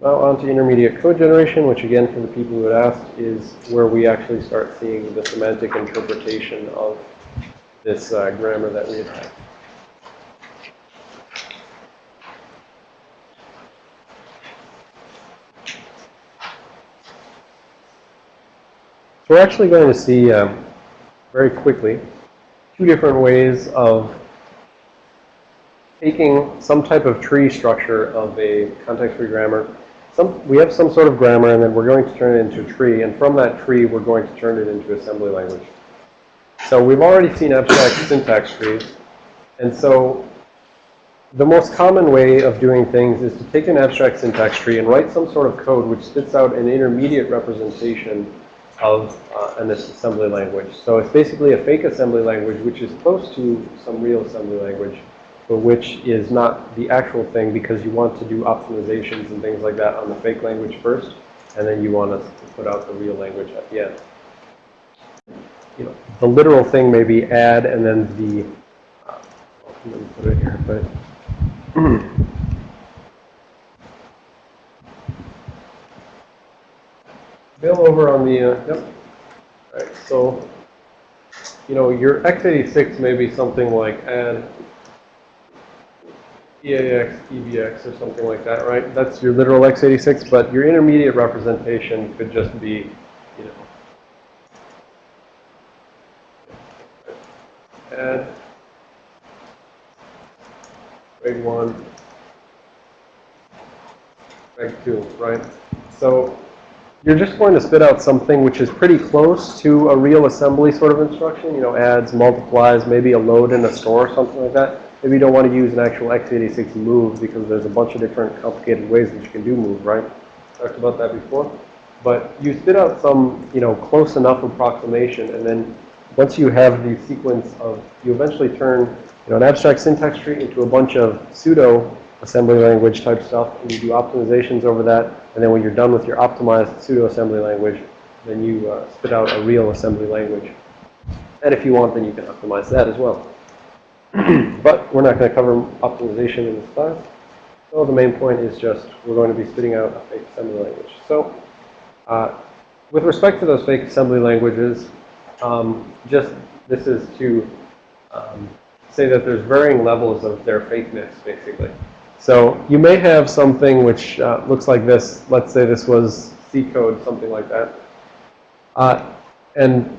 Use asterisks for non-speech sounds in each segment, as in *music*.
Now on to intermediate code generation, which again, for the people who had asked, is where we actually start seeing the semantic interpretation of this uh, grammar that we had. So we're actually going to see um, very quickly two different ways of taking some type of tree structure of a context-free grammar. Some, we have some sort of grammar, and then we're going to turn it into a tree. And from that tree, we're going to turn it into assembly language. So we've already seen abstract *coughs* syntax trees. And so the most common way of doing things is to take an abstract syntax tree and write some sort of code which spits out an intermediate representation of uh, an assembly language. So it's basically a fake assembly language which is close to some real assembly language, which is not the actual thing because you want to do optimizations and things like that on the fake language first, and then you want to put out the real language at the end. You know, the literal thing may be add and then the, uh, let me put it here, but *clears throat* Bill over on the, uh, yep. All right, so, you know, your x86 may be something like add EAX, or something like that, right? That's your literal x86, but your intermediate representation could just be, you know, add grade 1, grade 2, right? So you're just going to spit out something which is pretty close to a real assembly sort of instruction, you know, adds, multiplies, maybe a load in a store or something like that. Maybe you don't want to use an actual x86 move because there's a bunch of different complicated ways that you can do move, right? Talked about that before. But you spit out some, you know, close enough approximation and then once you have the sequence of, you eventually turn, you know, an abstract syntax tree into a bunch of pseudo assembly language type stuff, and you do optimizations over that, and then when you're done with your optimized pseudo assembly language, then you uh, spit out a real assembly language. And if you want, then you can optimize that as well. *clears throat* but we're not going to cover optimization in this class. So the main point is just we're going to be spitting out a fake assembly language. So uh, with respect to those fake assembly languages, um, just this is to um, say that there's varying levels of their fakeness, basically. So you may have something which uh, looks like this. Let's say this was C code, something like that. Uh, and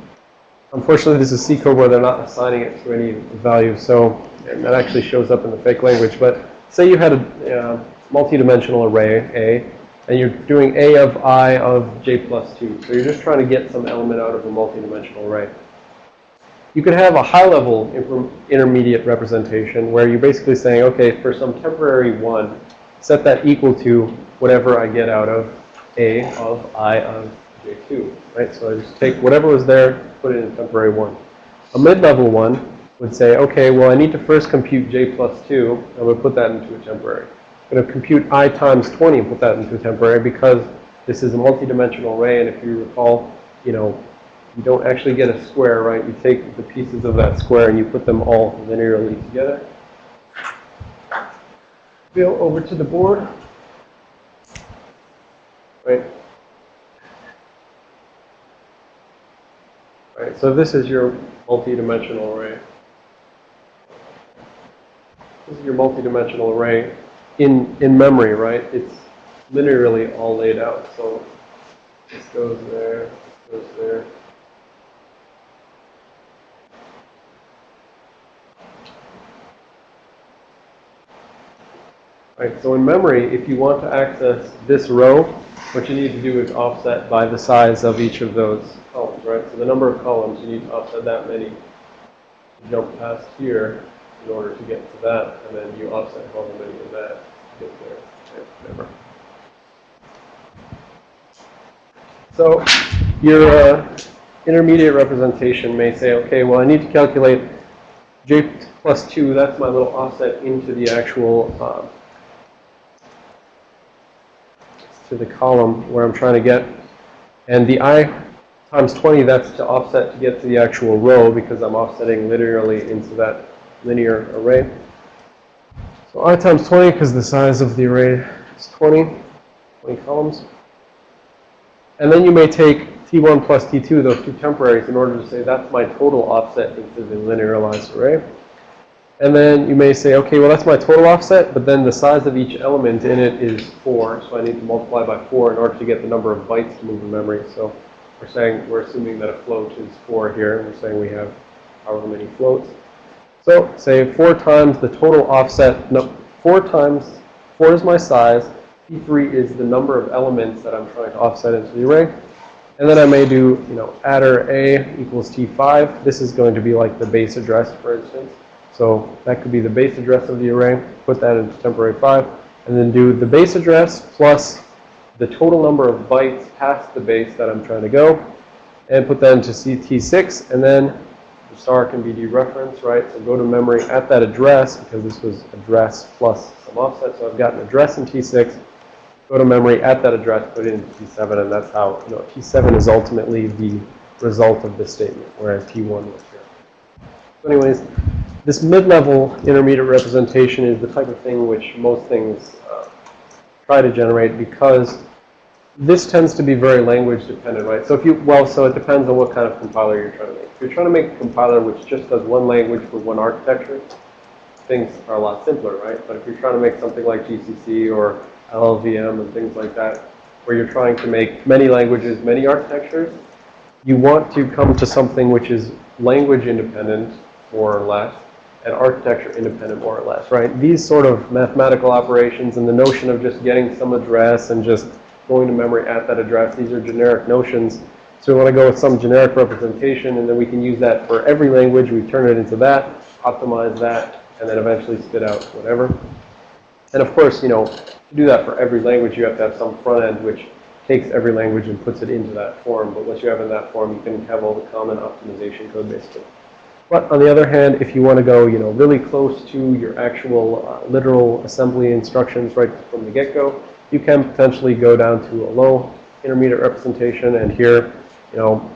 unfortunately, this is C code where they're not assigning it to any value. So that actually shows up in the fake language. But say you had a uh, multi-dimensional array, A, and you're doing A of I of J plus 2. So you're just trying to get some element out of a multi-dimensional array. You could have a high-level intermediate representation where you're basically saying, okay, for some temporary 1, set that equal to whatever I get out of A of I of J2, right? So I just take whatever was there, put it in temporary 1. A mid-level one would say, okay, well, I need to first compute J plus 2. I'm going to put that into a temporary. I'm going to compute I times 20 and put that into a temporary because this is a multi-dimensional array. And if you recall, you know, you don't actually get a square, right? You take the pieces of that square and you put them all linearly together. Bill, over to the board. Right. Right, so this is your multi-dimensional array. This is your multi-dimensional array in, in memory, right? It's linearly all laid out. So this goes there, this goes there. Right, so in memory, if you want to access this row, what you need to do is offset by the size of each of those columns, right? So the number of columns, you need to offset that many. You jump past here in order to get to that, and then you offset however many of that to get there. Whatever. So your uh, intermediate representation may say, okay, well, I need to calculate j plus 2. That's my little offset into the actual uh, to the column where I'm trying to get. And the i times 20, that's to offset to get to the actual row because I'm offsetting linearly into that linear array. So i times 20 because the size of the array is 20. 20 columns. And then you may take T1 plus T2, those two temporaries, in order to say that's my total offset into the linearized array. And then you may say, okay, well, that's my total offset, but then the size of each element in it is 4, so I need to multiply by 4 in order to get the number of bytes to move in memory. So we're saying, we're assuming that a float is 4 here, and we're saying we have however many floats. So say 4 times the total offset, no, 4 times, 4 is my size, T3 is the number of elements that I'm trying to offset into the array. And then I may do, you know, adder A equals T5. This is going to be like the base address, for instance. So that could be the base address of the array. Put that into temporary 5. And then do the base address plus the total number of bytes past the base that I'm trying to go. And put that into CT6. And then the star can be dereferenced, right? So go to memory at that address, because this was address plus some offset. So I've got an address in T6 go to memory at that address, put it into T7, and that's how, you know, T7 is ultimately the result of this statement, whereas T1 was. So anyways, this mid-level intermediate representation is the type of thing which most things uh, try to generate because this tends to be very language dependent, right? So if you, well, so it depends on what kind of compiler you're trying to make. If you're trying to make a compiler which just does one language for one architecture, things are a lot simpler, right? But if you're trying to make something like GCC or LLVM and things like that, where you're trying to make many languages, many architectures, you want to come to something which is language independent, more or less, and architecture independent, more or less, right? These sort of mathematical operations and the notion of just getting some address and just going to memory at that address, these are generic notions. So we want to go with some generic representation, and then we can use that for every language. We turn it into that, optimize that, and then eventually spit out whatever. And of course, you know, to do that for every language, you have to have some front end which takes every language and puts it into that form. But once you have in that form, you can have all the common optimization code basically. But on the other hand, if you want to go, you know, really close to your actual uh, literal assembly instructions right from the get-go, you can potentially go down to a low intermediate representation. And here, you know,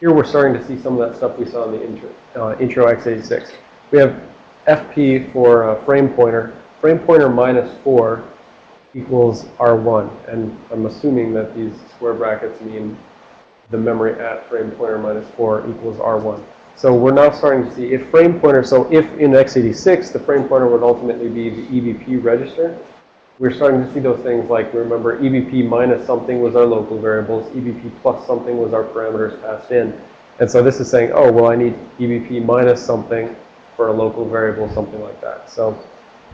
here we're starting to see some of that stuff we saw in the intro, uh, intro x86. We have FP for uh, frame pointer. Frame pointer minus 4 equals R1. And I'm assuming that these square brackets mean the memory at frame pointer minus 4 equals R1. So we're now starting to see if frame pointer, so if in x86 the frame pointer would ultimately be the EBP register, we're starting to see those things like, remember, EBP minus something was our local variables, EBP plus something was our parameters passed in. And so this is saying, oh, well, I need EBP minus something for a local variable, something like that. So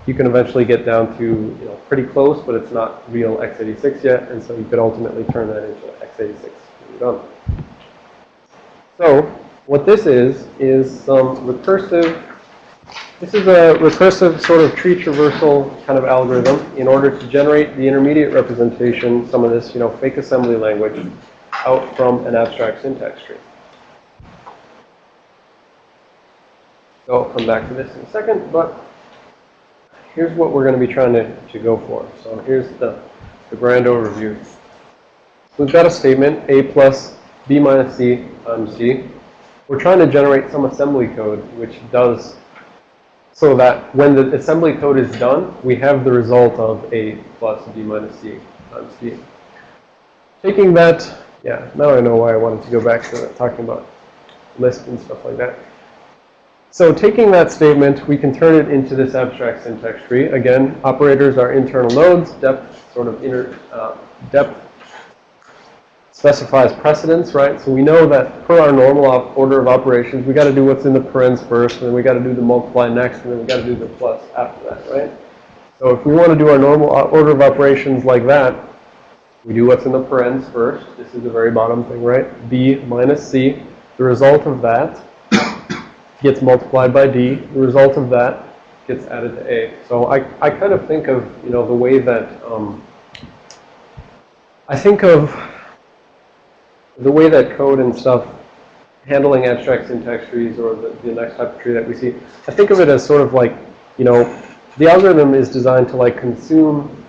you can eventually get down to, you know, pretty close, but it's not real x86 yet, and so you could ultimately turn that into x86 when you're done. So what this is, is some recursive, this is a recursive sort of tree traversal kind of algorithm in order to generate the intermediate representation, some of this, you know, fake assembly language out from an abstract syntax tree. So I'll come back to this in a second, but here's what we're going to be trying to, to go for. So here's the, the grand overview. So we've got a statement, A plus B minus C times C. We're trying to generate some assembly code which does so that when the assembly code is done, we have the result of A plus B minus C times C. Taking that, yeah, now I know why I wanted to go back to talking about Lisp and stuff like that. So taking that statement, we can turn it into this abstract syntax tree. Again, operators are internal nodes. Depth sort of inner uh, depth specifies precedence, right? So we know that per our normal order of operations, we got to do what's in the parens first, and then we got to do the multiply next, and then we got to do the plus after that, right? So if we want to do our normal order of operations like that, we do what's in the parens first. This is the very bottom thing, right? B minus C. The result of that gets multiplied by D. The result of that gets added to A. So I, I kind of think of, you know, the way that, um, I think of the way that code and stuff handling abstract syntax trees or the, the next type of tree that we see, I think of it as sort of like, you know, the algorithm is designed to like consume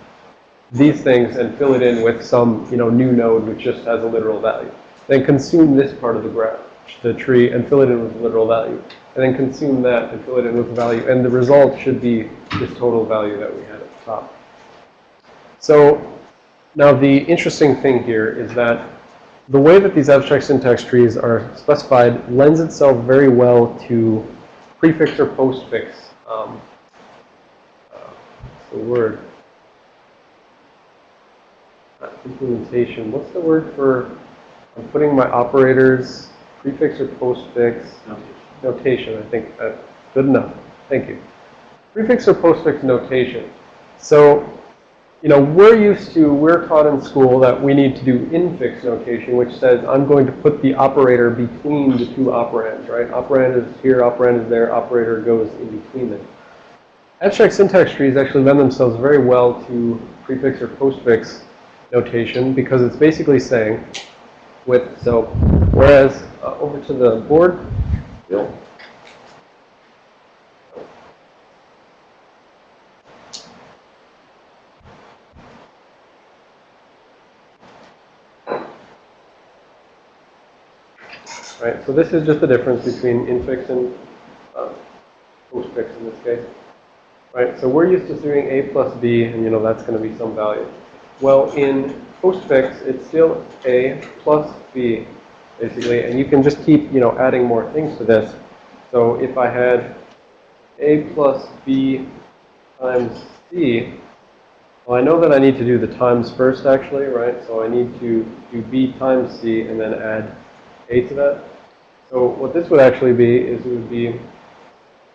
these things and fill it in with some, you know, new node which just has a literal value. Then consume this part of the graph, the tree, and fill it in with a literal value and then consume that and fill it in with value. And the result should be this total value that we had at the top. So Now, the interesting thing here is that the way that these abstract syntax trees are specified lends itself very well to prefix or postfix. Um, uh, what's the word? Not implementation. What's the word for I'm putting my operators prefix or postfix notation? I think that's good enough. Thank you. Prefix or postfix notation. So you know, we're used to, we're taught in school that we need to do infix notation, which says I'm going to put the operator between the two operands, right? Operand is here, operand is there, operator goes in between them. Abstract syntax trees actually lend themselves very well to prefix or postfix notation because it's basically saying with, so whereas uh, over to the board. Right, so this is just the difference between infix and uh, postfix in this case. Right, so we're used to doing a plus b, and you know that's going to be some value. Well, in postfix, it's still a plus b, basically, and you can just keep, you know, adding more things to this. So if I had a plus b times c, well, I know that I need to do the times first, actually, right? So I need to do b times c and then add a to that. So what this would actually be is it would be,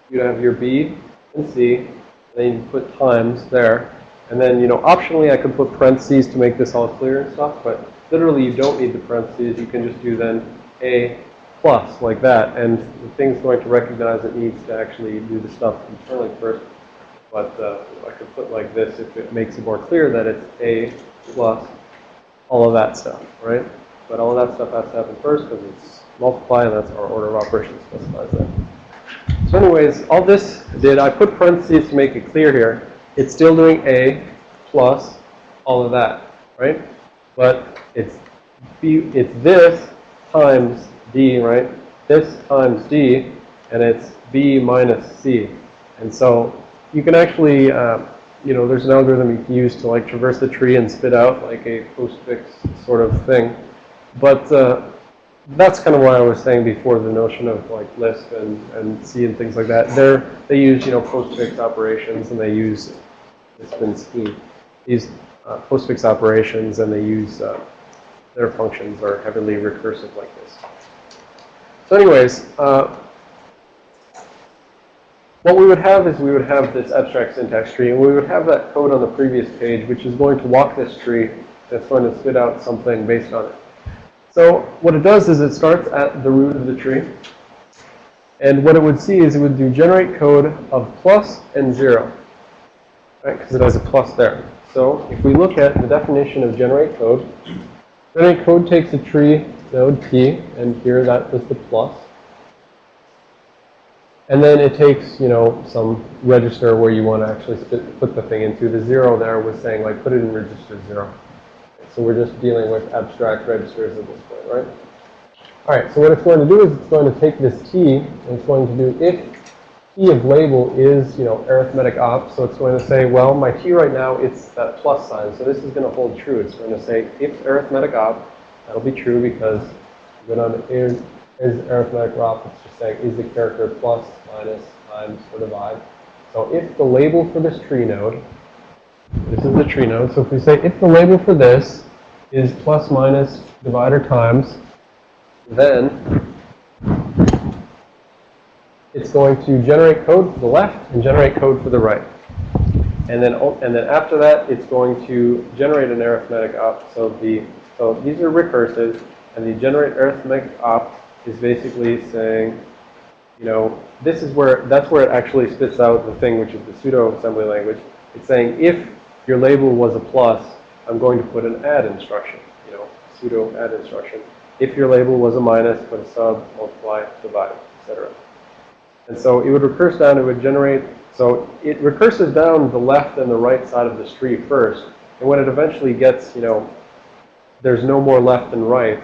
you'd have your B and C, and then you put times there. And then, you know, optionally I could put parentheses to make this all clear and stuff, but literally you don't need the parentheses. You can just do then A plus like that. And the thing's going to recognize it needs to actually do the stuff internally first. But uh, I could put like this if it makes it more clear that it's A plus all of that stuff, right? But all of that stuff has to happen first because it's multiply, and that's our order of operations specifies that. So anyways, all this did, I put parentheses to make it clear here. It's still doing A plus all of that, right? But it's B, it's this times D, right? This times D, and it's B minus C. And so you can actually, uh, you know, there's an algorithm you can use to like traverse the tree and spit out like a postfix sort of thing. But uh, that's kind of what I was saying before, the notion of like Lisp and, and C and things like that. They're, they use, you know, postfix operations and they use Lisp and C. These uh, postfix operations and they use, uh, their functions are heavily recursive like this. So anyways, uh, what we would have is we would have this abstract syntax tree, and we would have that code on the previous page, which is going to walk this tree that's going to spit out something based on it. So what it does is it starts at the root of the tree. And what it would see is it would do generate code of plus and 0. Right, because it has a plus there. So if we look at the definition of generate code, generate code takes a tree node P, and here that was the plus. And then it takes, you know, some register where you want to actually put the thing into. The 0 there was saying, like, put it in register 0. So we're just dealing with abstract registers at this point, right? All right, so what it's going to do is it's going to take this t and it's going to do if t of label is, you know, arithmetic op. So it's going to say, well, my t right now, it's that plus sign. So this is going to hold true. It's going to say if arithmetic op, that'll be true because when on is, is arithmetic op, it's just saying is the character plus, minus, times, or divide. So if the label for this tree node, this is the tree node. So if we say if the label for this is plus minus divider times, then it's going to generate code for the left and generate code for the right. And then, and then after that, it's going to generate an arithmetic op. So the, so these are recursive, and the generate arithmetic op is basically saying, you know, this is where, that's where it actually spits out the thing, which is the pseudo assembly language. It's saying if your label was a plus, I'm going to put an add instruction, you know, pseudo add instruction. If your label was a minus, put a sub, multiply, divide, etc. And so it would recurse down, it would generate, so it recurses down the left and the right side of this tree first. And when it eventually gets, you know, there's no more left and right,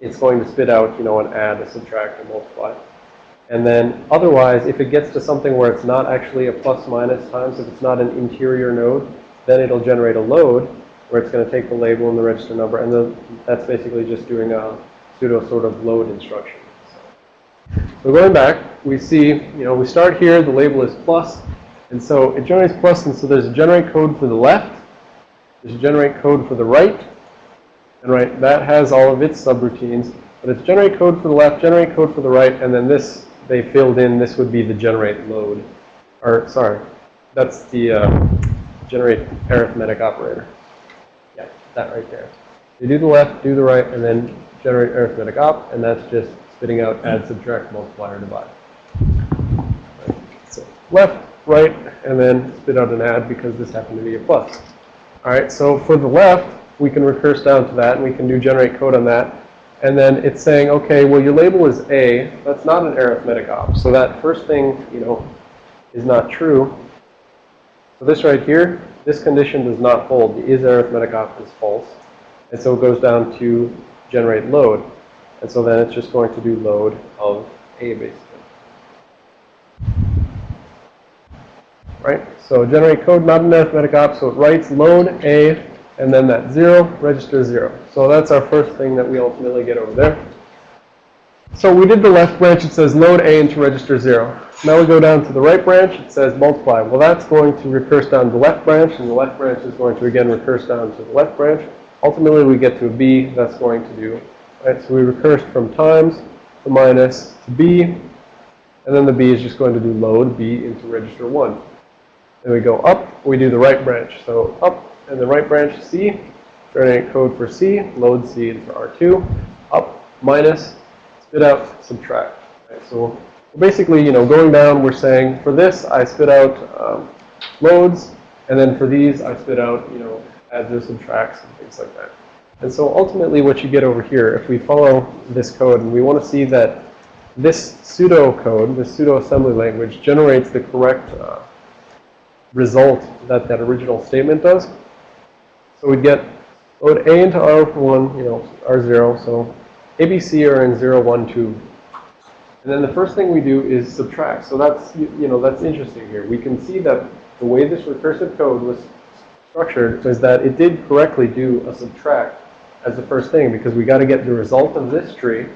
it's going to spit out, you know, an add, a subtract, a multiply. And then otherwise, if it gets to something where it's not actually a plus minus times, if it's not an interior node, then it'll generate a load. where it's going to take the label and the register number, and then that's basically just doing a pseudo sort of load instruction. So, so going back, we see, you know, we start here, the label is plus, and so it generates plus, and so there's a generate code for the left, there's a generate code for the right, and right, that has all of its subroutines, but it's generate code for the left, generate code for the right, and then this, they filled in, this would be the generate load, or sorry, that's the uh, generate arithmetic operator. Yeah, that right there. You do the left, do the right, and then generate arithmetic op, and that's just spitting out add, subtract, multiply, or divide. So left, right, and then spit out an add because this happened to be a plus. All right, so for the left, we can recurse down to that, and we can do generate code on that. And then it's saying, okay, well, your label is A. That's not an arithmetic op. So that first thing, you know, is not true. So this right here, this condition does not hold. The is arithmetic op is false. And so it goes down to generate load. And so then it's just going to do load of A basically. Right? So generate code, not an arithmetic op. So it writes load A and then that 0 registers 0. So that's our first thing that we ultimately get over there. So we did the left branch. It says load A into register 0. Now we go down to the right branch. It says multiply. Well, that's going to recurse down to the left branch, and the left branch is going to, again, recurse down to the left branch. Ultimately, we get to a B that's going to do, right? So we recursed from times to minus to B, and then the B is just going to do load B into register 1. Then we go up, we do the right branch. So up and the right branch C, generate code for C, load C into R2, up, minus, spit out, subtract. Right? So basically, you know, going down, we're saying for this, I spit out um, loads, and then for these, I spit out, you know, adds or subtracts and things like that. And so ultimately what you get over here, if we follow this code and we want to see that this pseudo code, this pseudo assembly language generates the correct uh, result that that original statement does. So we'd get load A into R1, you know, R0. So ABC are in 0, 1, 2. And then the first thing we do is subtract. So that's, you know, that's interesting here. We can see that the way this recursive code was structured is that it did correctly do a subtract as the first thing because we got to get the result of this tree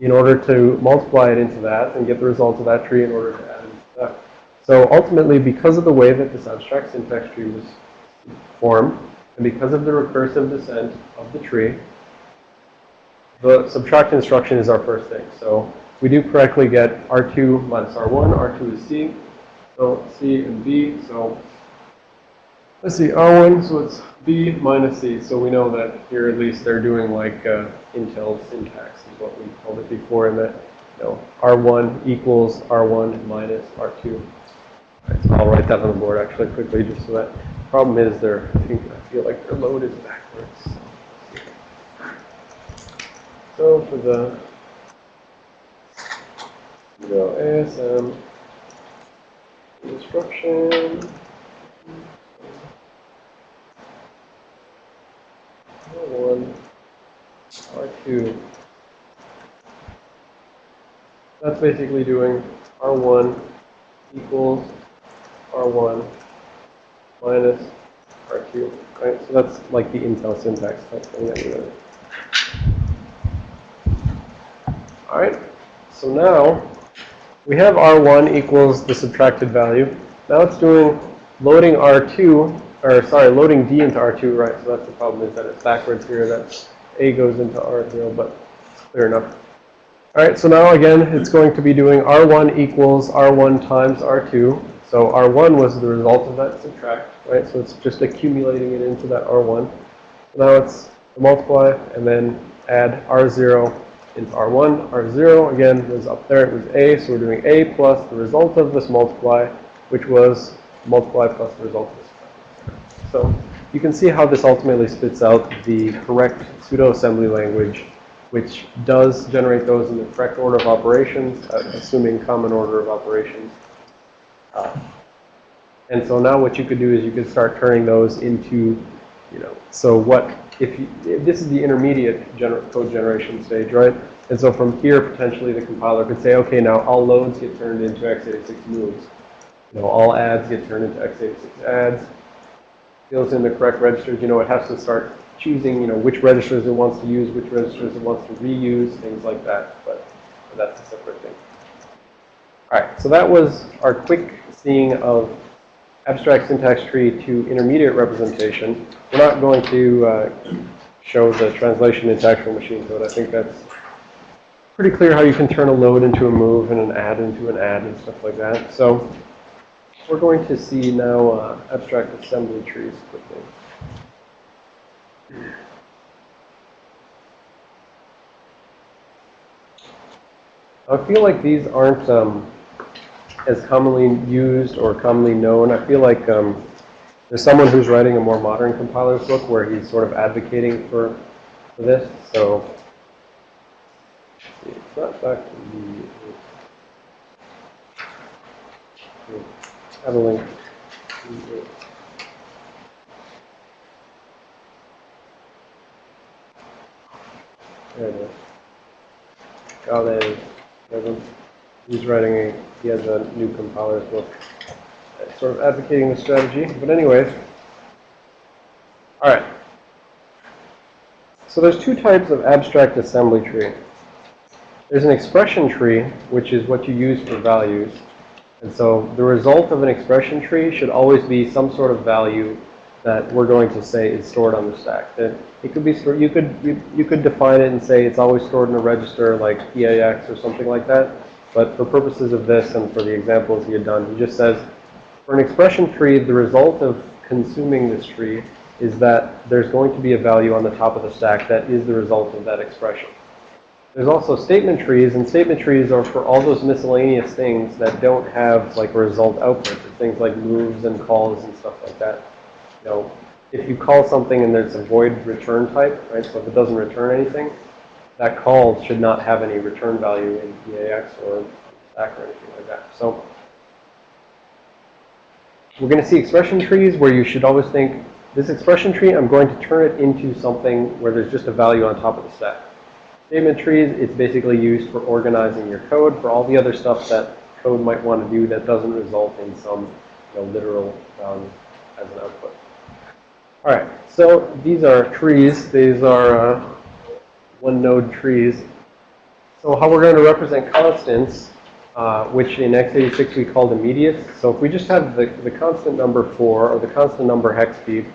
in order to multiply it into that and get the result of that tree in order to add into that. So ultimately, because of the way that this abstract syntax tree was formed, and because of the recursive descent of the tree, the subtract instruction is our first thing. So we do correctly get R2 minus R1. R2 is C. So C and B. So let's see, R1, so it's B minus C. So we know that here at least they're doing like uh, Intel syntax is what we called it before. And that, you know, R1 equals R1 minus R2. Right, so I'll write that on the board actually quickly just so that Problem is, I feel like they're loaded backwards. So for the, you ASM instruction, R1, R2. That's basically doing R1 equals R1 minus R2, right? So that's like the Intel syntax type thing that we learned. All right, so now we have R1 equals the subtracted value. Now it's doing loading R2, or sorry, loading D into R2, right? So that's the problem is that it's backwards here, that A goes into R0, but clear enough. All right, so now again, it's going to be doing R1 equals R1 times R2. So R1 was the result of that subtract, right? So it's just accumulating it into that R1. Now it's multiply and then add R0 into R1. R0, again, was up there. It was A, so we're doing A plus the result of this multiply, which was multiply plus the result of this. So you can see how this ultimately spits out the correct pseudo-assembly language, which does generate those in the correct order of operations, uh, assuming common order of operations. Uh, and so now what you could do is you could start turning those into, you know, so what, if, you, if this is the intermediate gener code generation stage, right? And so from here, potentially the compiler could say, okay, now all loads get turned into x86 moves. You know, all adds get turned into x86 adds. fills in the correct registers, you know, it has to start choosing, you know, which registers it wants to use, which registers it wants to reuse, things like that. But that's a separate thing. All right, so that was our quick seeing of abstract syntax tree to intermediate representation. We're not going to uh, show the translation into actual machine code. I think that's pretty clear how you can turn a load into a move and an add into an add and stuff like that. So we're going to see now uh, abstract assembly trees quickly. I feel like these aren't um, as commonly used or commonly known. I feel like um, there's someone who's writing a more modern compiler's book where he's sort of advocating for, for this. So it's not back to the have a link. There it is. Gale, he's writing a, he has a new compiler's book, uh, sort of advocating the strategy. But anyways, all right. So there's two types of abstract assembly tree. There's an expression tree, which is what you use for values. And so the result of an expression tree should always be some sort of value that we're going to say is stored on the stack. That it could be stored, you could you, you could define it and say it's always stored in a register like EAX or something like that. But for purposes of this and for the examples he had done, he just says for an expression tree, the result of consuming this tree is that there's going to be a value on the top of the stack that is the result of that expression. There's also statement trees, and statement trees are for all those miscellaneous things that don't have like result output. Things like moves and calls and stuff like that. You know, if you call something and there's a void return type, right? So if it doesn't return anything, that call should not have any return value in EAX or stack or anything like that. So we're going to see expression trees where you should always think, this expression tree, I'm going to turn it into something where there's just a value on top of the stack. Statement trees, it's basically used for organizing your code for all the other stuff that code might want to do that doesn't result in some you know, literal value as an output. All right, so these are trees. These are uh, one node trees. So how we're going to represent constants, uh, which in x86 we called immediate. So if we just have the, the constant number 4 or the constant number hex speed,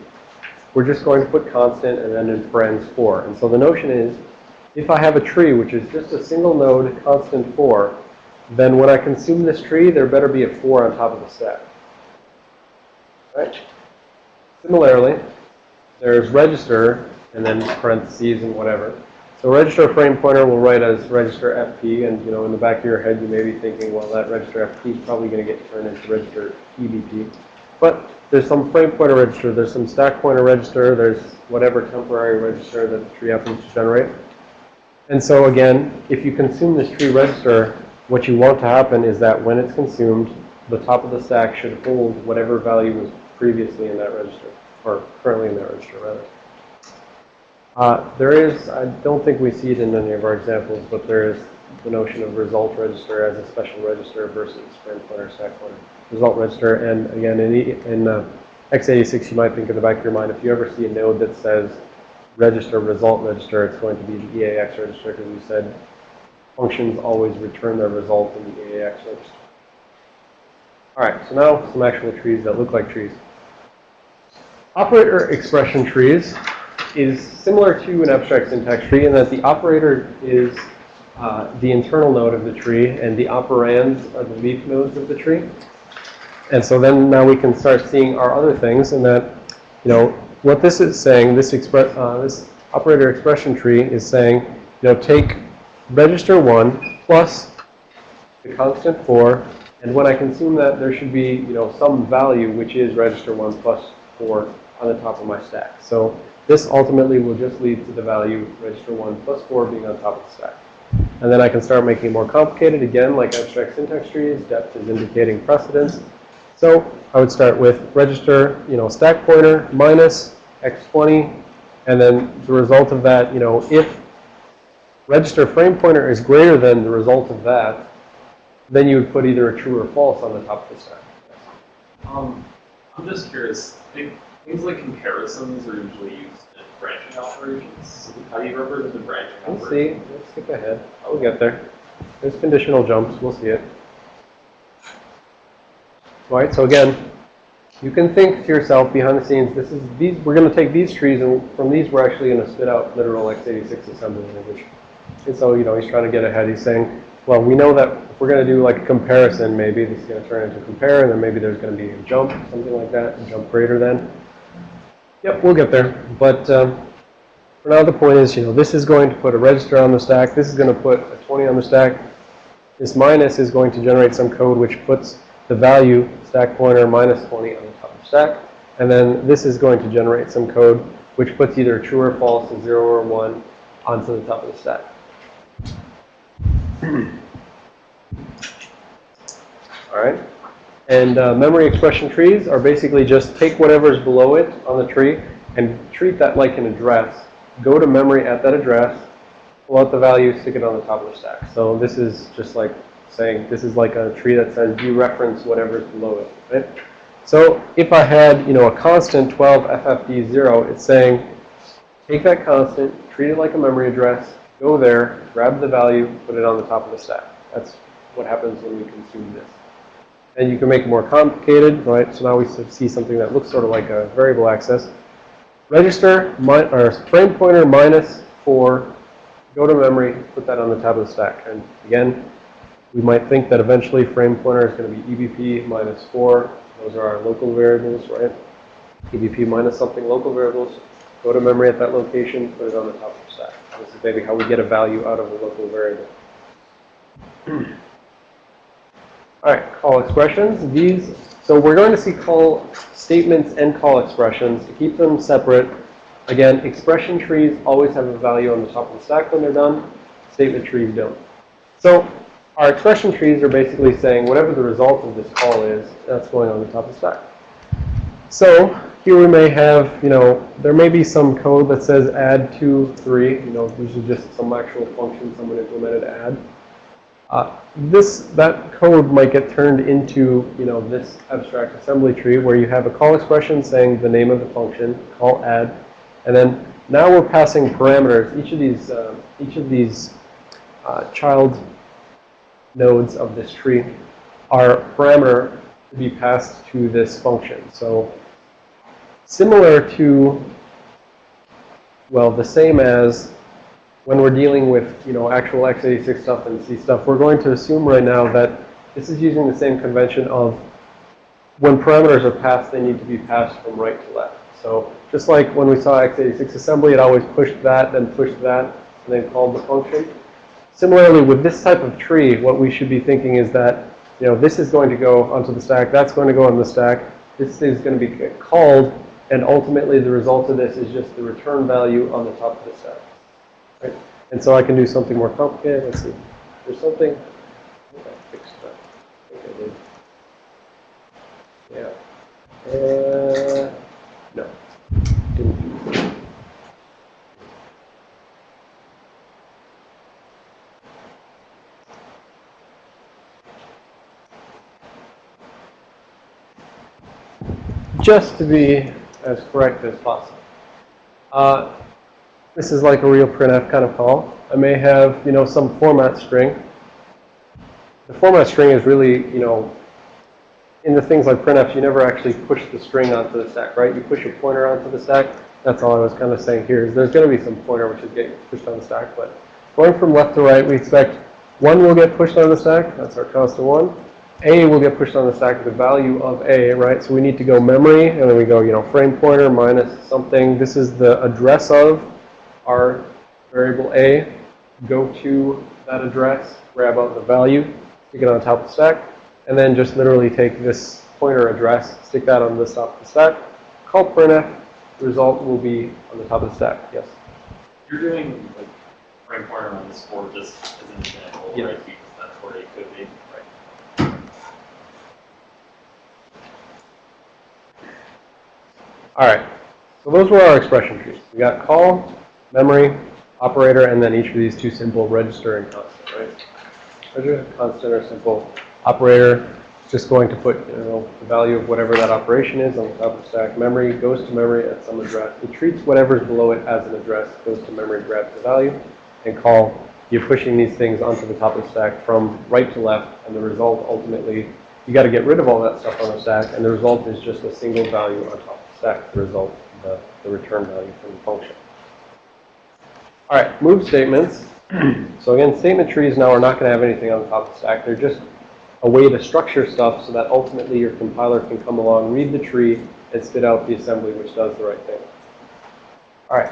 we're just going to put constant and then in parens 4. And so the notion is if I have a tree which is just a single node constant 4, then when I consume this tree, there better be a 4 on top of the stack. Right? Similarly, there's register and then parentheses and whatever. So register frame pointer will write as register FP, and you know, in the back of your head, you may be thinking, well, that register FP is probably going to get turned into register EBP. But there's some frame pointer register, there's some stack pointer register, there's whatever temporary register that the tree happens to generate. And so again, if you consume this tree register, what you want to happen is that when it's consumed, the top of the stack should hold whatever value was previously in that register, or currently in that register, rather. Uh, there is, I don't think we see it in any of our examples, but there is the notion of result register as a special register versus frame pointer, stack pointer. Result register, and again, in, in uh, x86, you might think in the back of your mind, if you ever see a node that says register, result register, it's going to be the EAX register because we said functions always return their result in the EAX register. All right, so now some actual trees that look like trees. Operator expression trees is similar to an abstract syntax tree in that the operator is uh, the internal node of the tree and the operands are the leaf nodes of the tree. And so then now we can start seeing our other things in that, you know, what this is saying, this, express, uh, this operator expression tree is saying, you know, take register 1 plus the constant 4, and when I consume that, there should be, you know, some value which is register 1 plus 4 on the top of my stack. So this ultimately will just lead to the value register 1 plus 4 being on top of the stack. And then I can start making it more complicated, again, like abstract syntax trees. Depth is indicating precedence. So I would start with register, you know, stack pointer minus x20, and then the result of that, you know, if register frame pointer is greater than the result of that, then you would put either a true or false on the top of the stack. Um, I'm just curious. Things like comparisons are usually used in branching operations. How do you represent the branching We'll see. operation? Let's skip ahead. We'll get there. There's conditional jumps. We'll see it. All right. So again, you can think to yourself behind the scenes. This is these. We're going to take these trees, and from these, we're actually going to spit out literal x86 assembly language. And so, you know, he's trying to get ahead. He's saying, well, we know that if we're going to do like a comparison, maybe this is going to turn into compare, and then maybe there's going to be a jump, something like that, a jump greater than. Yep, we'll get there. But um, for now, the point is, you know, this is going to put a register on the stack. This is going to put a 20 on the stack. This minus is going to generate some code which puts the value stack pointer minus 20 on the top of the stack. And then this is going to generate some code which puts either true or false, a 0 or 1 onto the top of the stack. *clears throat* All right. And uh, memory expression trees are basically just take whatever's below it on the tree and treat that like an address. Go to memory at that address, pull out the value, stick it on the top of the stack. So this is just like saying this is like a tree that says dereference whatever's below it, right? So if I had, you know, a constant 12 FFD0, it's saying take that constant, treat it like a memory address, go there, grab the value, put it on the top of the stack. That's what happens when we consume this. And you can make it more complicated, right? So now we see something that looks sort of like a variable access. Register, or frame pointer minus 4, go to memory, put that on the top of the stack. And again, we might think that eventually frame pointer is going to be EBP minus 4. Those are our local variables, right? EBP minus something, local variables. Go to memory at that location, put it on the top of the stack. This is maybe how we get a value out of a local variable. *clears throat* All right, call expressions. These, so we're going to see call statements and call expressions. To keep them separate, again, expression trees always have a value on the top of the stack when they're done. Statement trees don't. So our expression trees are basically saying whatever the result of this call is, that's going on the top of the stack. So here we may have, you know, there may be some code that says add 2, 3. You know, these are just some actual function someone implemented add. Uh, this, that code might get turned into, you know, this abstract assembly tree where you have a call expression saying the name of the function, call add, and then now we're passing parameters. Each of these, uh, each of these uh, child nodes of this tree are parameter to be passed to this function. So similar to, well, the same as when we're dealing with, you know, actual x86 stuff and C stuff, we're going to assume right now that this is using the same convention of when parameters are passed, they need to be passed from right to left. So just like when we saw x86 assembly, it always pushed that, then pushed that, and then called the function. Similarly, with this type of tree, what we should be thinking is that, you know, this is going to go onto the stack, that's going to go on the stack, this is going to be called, and ultimately the result of this is just the return value on the top of the stack. Right? And so I can do something more complicated. Let's see. There's something. Yeah. Uh, no. Didn't. Just to be as correct as possible. Uh, this is like a real printf kind of call. I may have, you know, some format string. The format string is really, you know, in the things like printf, you never actually push the string onto the stack, right? You push a pointer onto the stack. That's all I was kind of saying here is there's going to be some pointer which is getting pushed on the stack. But going from left to right, we expect 1 will get pushed on the stack. That's our constant 1. A will get pushed on the stack the value of A, right? So we need to go memory, and then we go, you know, frame pointer minus something. This is the address of our variable A, go to that address, grab out the value, stick it on top of the stack, and then just literally take this pointer address, stick that on the top of the stack, call printf, the result will be on the top of the stack. Yes? You're doing like frame pointer on this board just as an example, right? Because that's where it could be, right? All right. So those were our expression trees. We got call, memory, operator, and then each of these two simple register and constant, right? Register, constant, or simple operator. just going to put, you know, the value of whatever that operation is on the top of stack. Memory goes to memory at some address. It treats whatever's below it as an address, goes to memory, grabs the value, and call. You're pushing these things onto the top of the stack from right to left, and the result ultimately, you got to get rid of all that stuff on the stack, and the result is just a single value on top of the stack, the result, the, the return value from the function. All right, move statements. So again, statement trees now are not going to have anything on the top of the stack. They're just a way to structure stuff so that ultimately your compiler can come along, read the tree, and spit out the assembly which does the right thing. All right.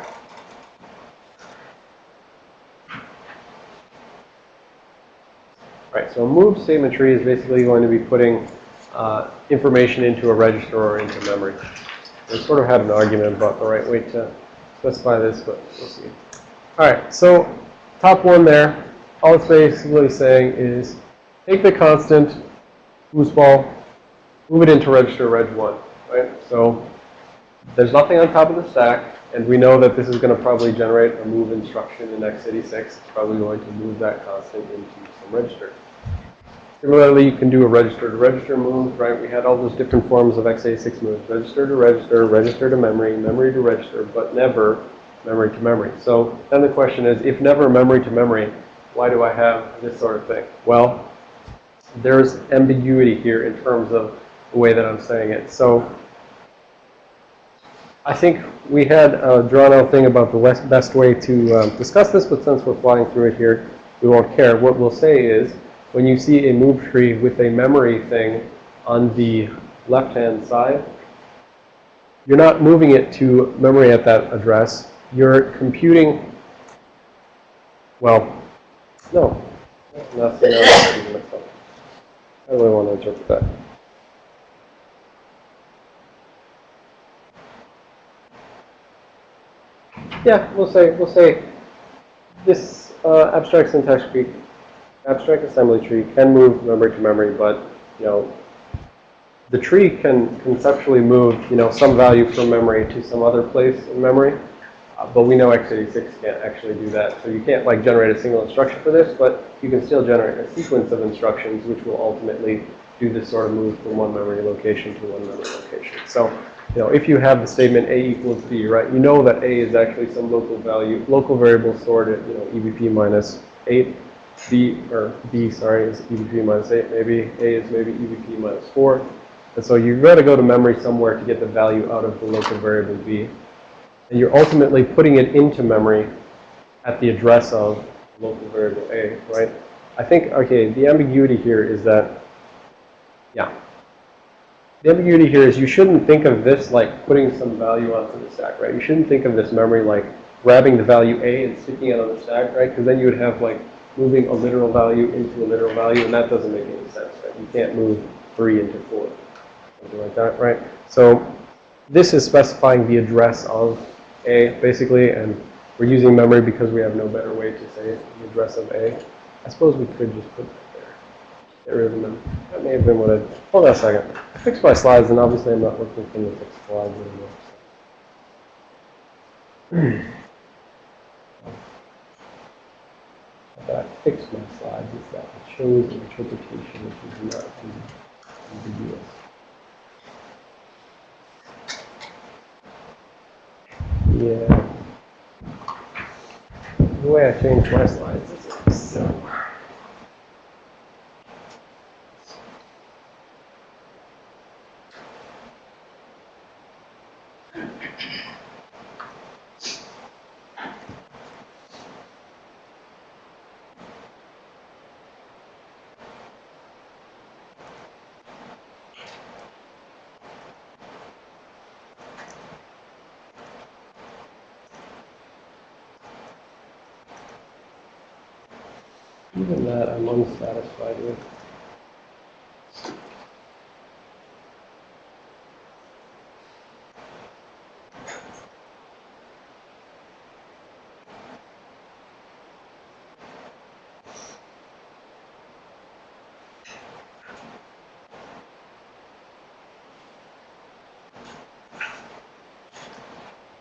All right, so move statement tree is basically going to be putting uh, information into a register or into memory. We sort of had an argument about the right way to specify this, but we'll see. All right, so top one there, all it's basically saying is take the constant foosball, move it into register reg 1, right? So there's nothing on top of the stack, and we know that this is going to probably generate a move instruction in x86. It's probably going to move that constant into some register. Similarly, you can do a register to register move, right? We had all those different forms of x86 moves. Register to register, register to memory, memory to register, but never memory to memory. So then the question is, if never memory to memory, why do I have this sort of thing? Well, there's ambiguity here in terms of the way that I'm saying it. So I think we had a drawn out thing about the best way to um, discuss this, but since we're flying through it here, we won't care. What we'll say is, when you see a move tree with a memory thing on the left-hand side, you're not moving it to memory at that address. You're computing, well, no. Myself. How do I want to interpret that? Yeah, we'll say, we'll say this uh, abstract syntax tree, abstract assembly tree can move memory to memory, but, you know, the tree can conceptually move, you know, some value from memory to some other place in memory. Uh, but we know x86 can't actually do that. So you can't like generate a single instruction for this, but you can still generate a sequence of instructions which will ultimately do this sort of move from one memory location to one memory location. So, you know, if you have the statement a equals b, right, you know that a is actually some local value, local variable stored at, you know, EBP minus 8. B, or B, sorry, is EBP minus 8 maybe. A is maybe EBP minus 4. And so you've got to go to memory somewhere to get the value out of the local variable b. And you're ultimately putting it into memory at the address of local variable a, right? I think, okay, the ambiguity here is that, yeah. The ambiguity here is you shouldn't think of this like putting some value onto the stack, right? You shouldn't think of this memory like grabbing the value a and sticking it on the stack, right? Because then you would have like moving a literal value into a literal value, and that doesn't make any sense, right? You can't move 3 into 4 something like that, right? So this is specifying the address of A, basically, and we're using memory because we have no better way to say the address of A. I suppose we could just put that there. Get rid of the memory. That may have been what I, hold on a second. I fixed my slides, and obviously I'm not looking for the fixed slides anymore. *clears throat* But I fixed my slides is that I chose an interpretation which is not ambiguous. Yeah. Uh, the way I changed my slides is so. Even that I'm unsatisfied with.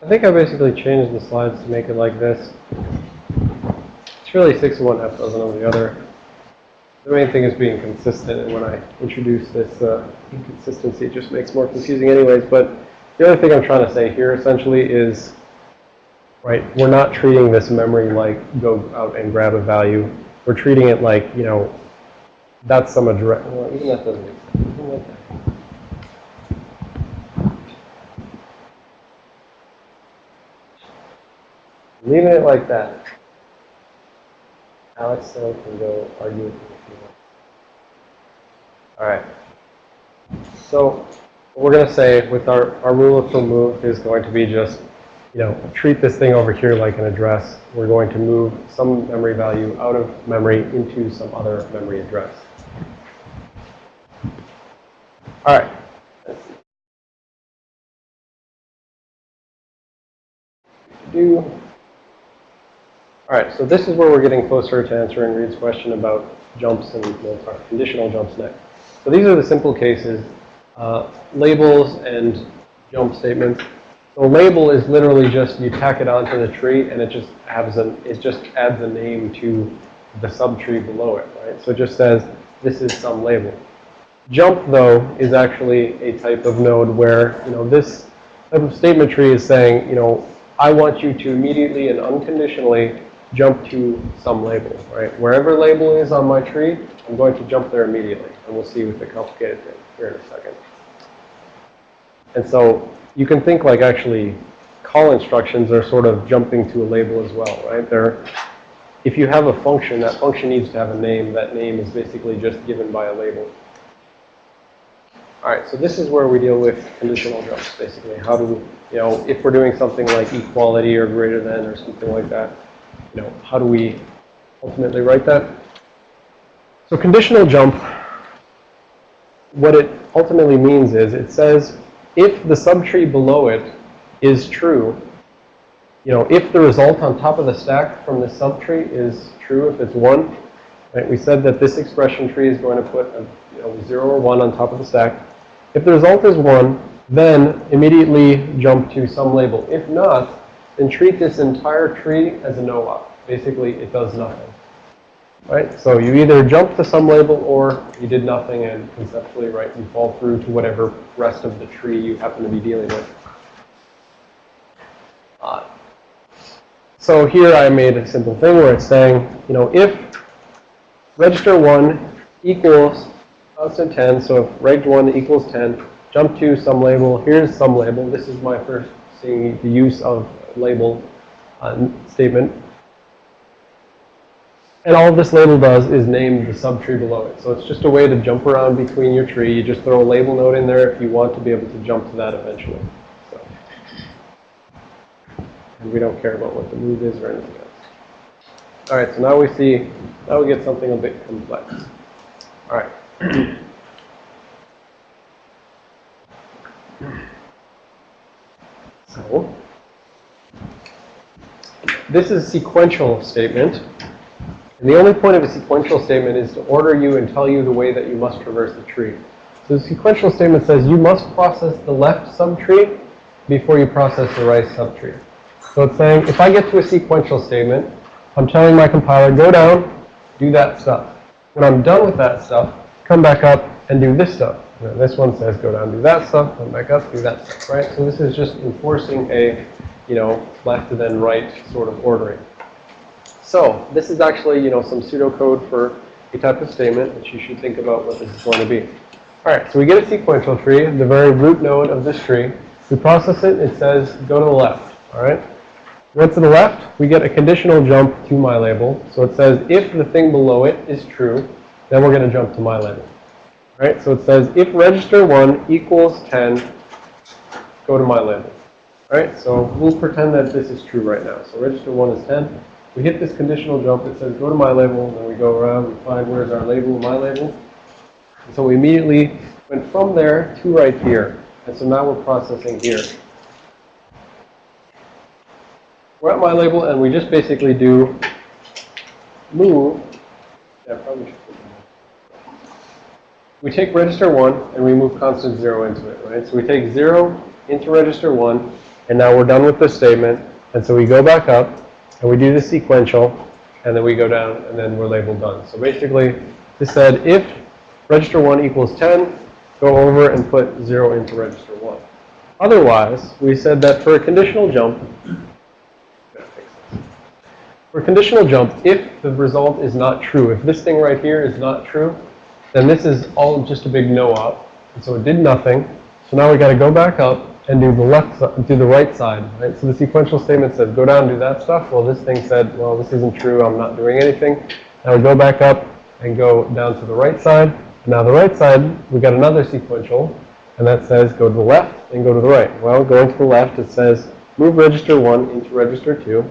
I think I basically changed the slides to make it like this. It's really 6 of one, half dozen of the other. The main thing is being consistent, and when I introduce this uh, inconsistency, it just makes more confusing anyways. But the other thing I'm trying to say here essentially is, right, we're not treating this memory like go out and grab a value. We're treating it like, you know, that's some address. Well, even that doesn't make sense. Even like that. Leaving it like that. Alex still can go argue with me if you want. All right. So we're going to say with our, our rule of thumb move is going to be just, you know, treat this thing over here like an address. We're going to move some memory value out of memory into some other memory address. All right. Do. All right, so this is where we're getting closer to answering Reed's question about jumps and we'll conditional jumps next. So these are the simple cases, uh, labels and jump statements. So label is literally just you tack it onto the tree and it just adds a, it just adds a name to the subtree below it, right? So it just says this is some label. Jump, though, is actually a type of node where, you know, this type of statement tree is saying, you know, I want you to immediately and unconditionally jump to some label, right? Wherever label is on my tree, I'm going to jump there immediately. And we'll see with the complicated thing here in a second. And so you can think like actually call instructions are sort of jumping to a label as well, right? They're, if you have a function, that function needs to have a name. That name is basically just given by a label. All right, so this is where we deal with conditional jumps, basically. How do, you know, if we're doing something like equality or greater than or something like that, you know, how do we ultimately write that? So conditional jump, what it ultimately means is it says if the subtree below it is true, you know, if the result on top of the stack from the subtree is true, if it's 1, right, we said that this expression tree is going to put a you know, 0 or 1 on top of the stack. If the result is 1, then immediately jump to some label. If not, then treat this entire tree as a no-op. Basically, it does nothing. Right? So you either jump to some label or you did nothing and conceptually, right, you fall through to whatever rest of the tree you happen to be dealing with. Uh, so here I made a simple thing where it's saying, you know, if register 1 equals constant 10, so if reg 1 equals 10, jump to some label, here's some label. This is my first seeing the use of label uh, statement. And all this label does is name the subtree below it. So it's just a way to jump around between your tree. You just throw a label node in there if you want to be able to jump to that eventually. So. And we don't care about what the move is or anything else. All right, so now we see, now we get something a bit complex. All right. *clears throat* So, this is a sequential statement. And the only point of a sequential statement is to order you and tell you the way that you must traverse the tree. So the sequential statement says you must process the left subtree before you process the right subtree. So it's saying if I get to a sequential statement, I'm telling my compiler, go down, do that stuff. When I'm done with that stuff, come back up and do this stuff. And this one says go down, do that stuff, come back up, do that stuff, right? So this is just enforcing a, you know, left and then right sort of ordering. So this is actually, you know, some pseudocode for a type of statement that you should think about what this is going to be. All right, so we get a sequential tree, the very root node of this tree. We process it, it says go to the left, all right? Went to the left, we get a conditional jump to my label. So it says if the thing below it is true, then we're going to jump to my label. All right, so it says if register 1 equals 10, go to my label. Right, so we'll pretend that this is true right now. So register 1 is 10. We hit this conditional jump that says go to my label, and then we go around, we find where's our label, my label. And so we immediately went from there to right here. And so now we're processing here. We're at my label, and we just basically do move. Yeah, probably. We take register 1, and we move constant 0 into it, right? So we take 0 into register 1, and now we're done with this statement. And so we go back up, and we do the sequential, and then we go down, and then we're labeled done. So basically, This said if register 1 equals 10, go over and put 0 into register 1. Otherwise, we said that for a conditional jump, for a conditional jump, if the result is not true, if this thing right here is not true, then this is all just a big no-op. And so it did nothing. So now we got to go back up and do the left, do the right side, right? So the sequential statement said, go down do that stuff. Well, this thing said, well, this isn't true. I'm not doing anything. Now we go back up and go down to the right side. Now the right side, we got another sequential, and that says go to the left and go to the right. Well, going to the left, it says move register 1 into register 2.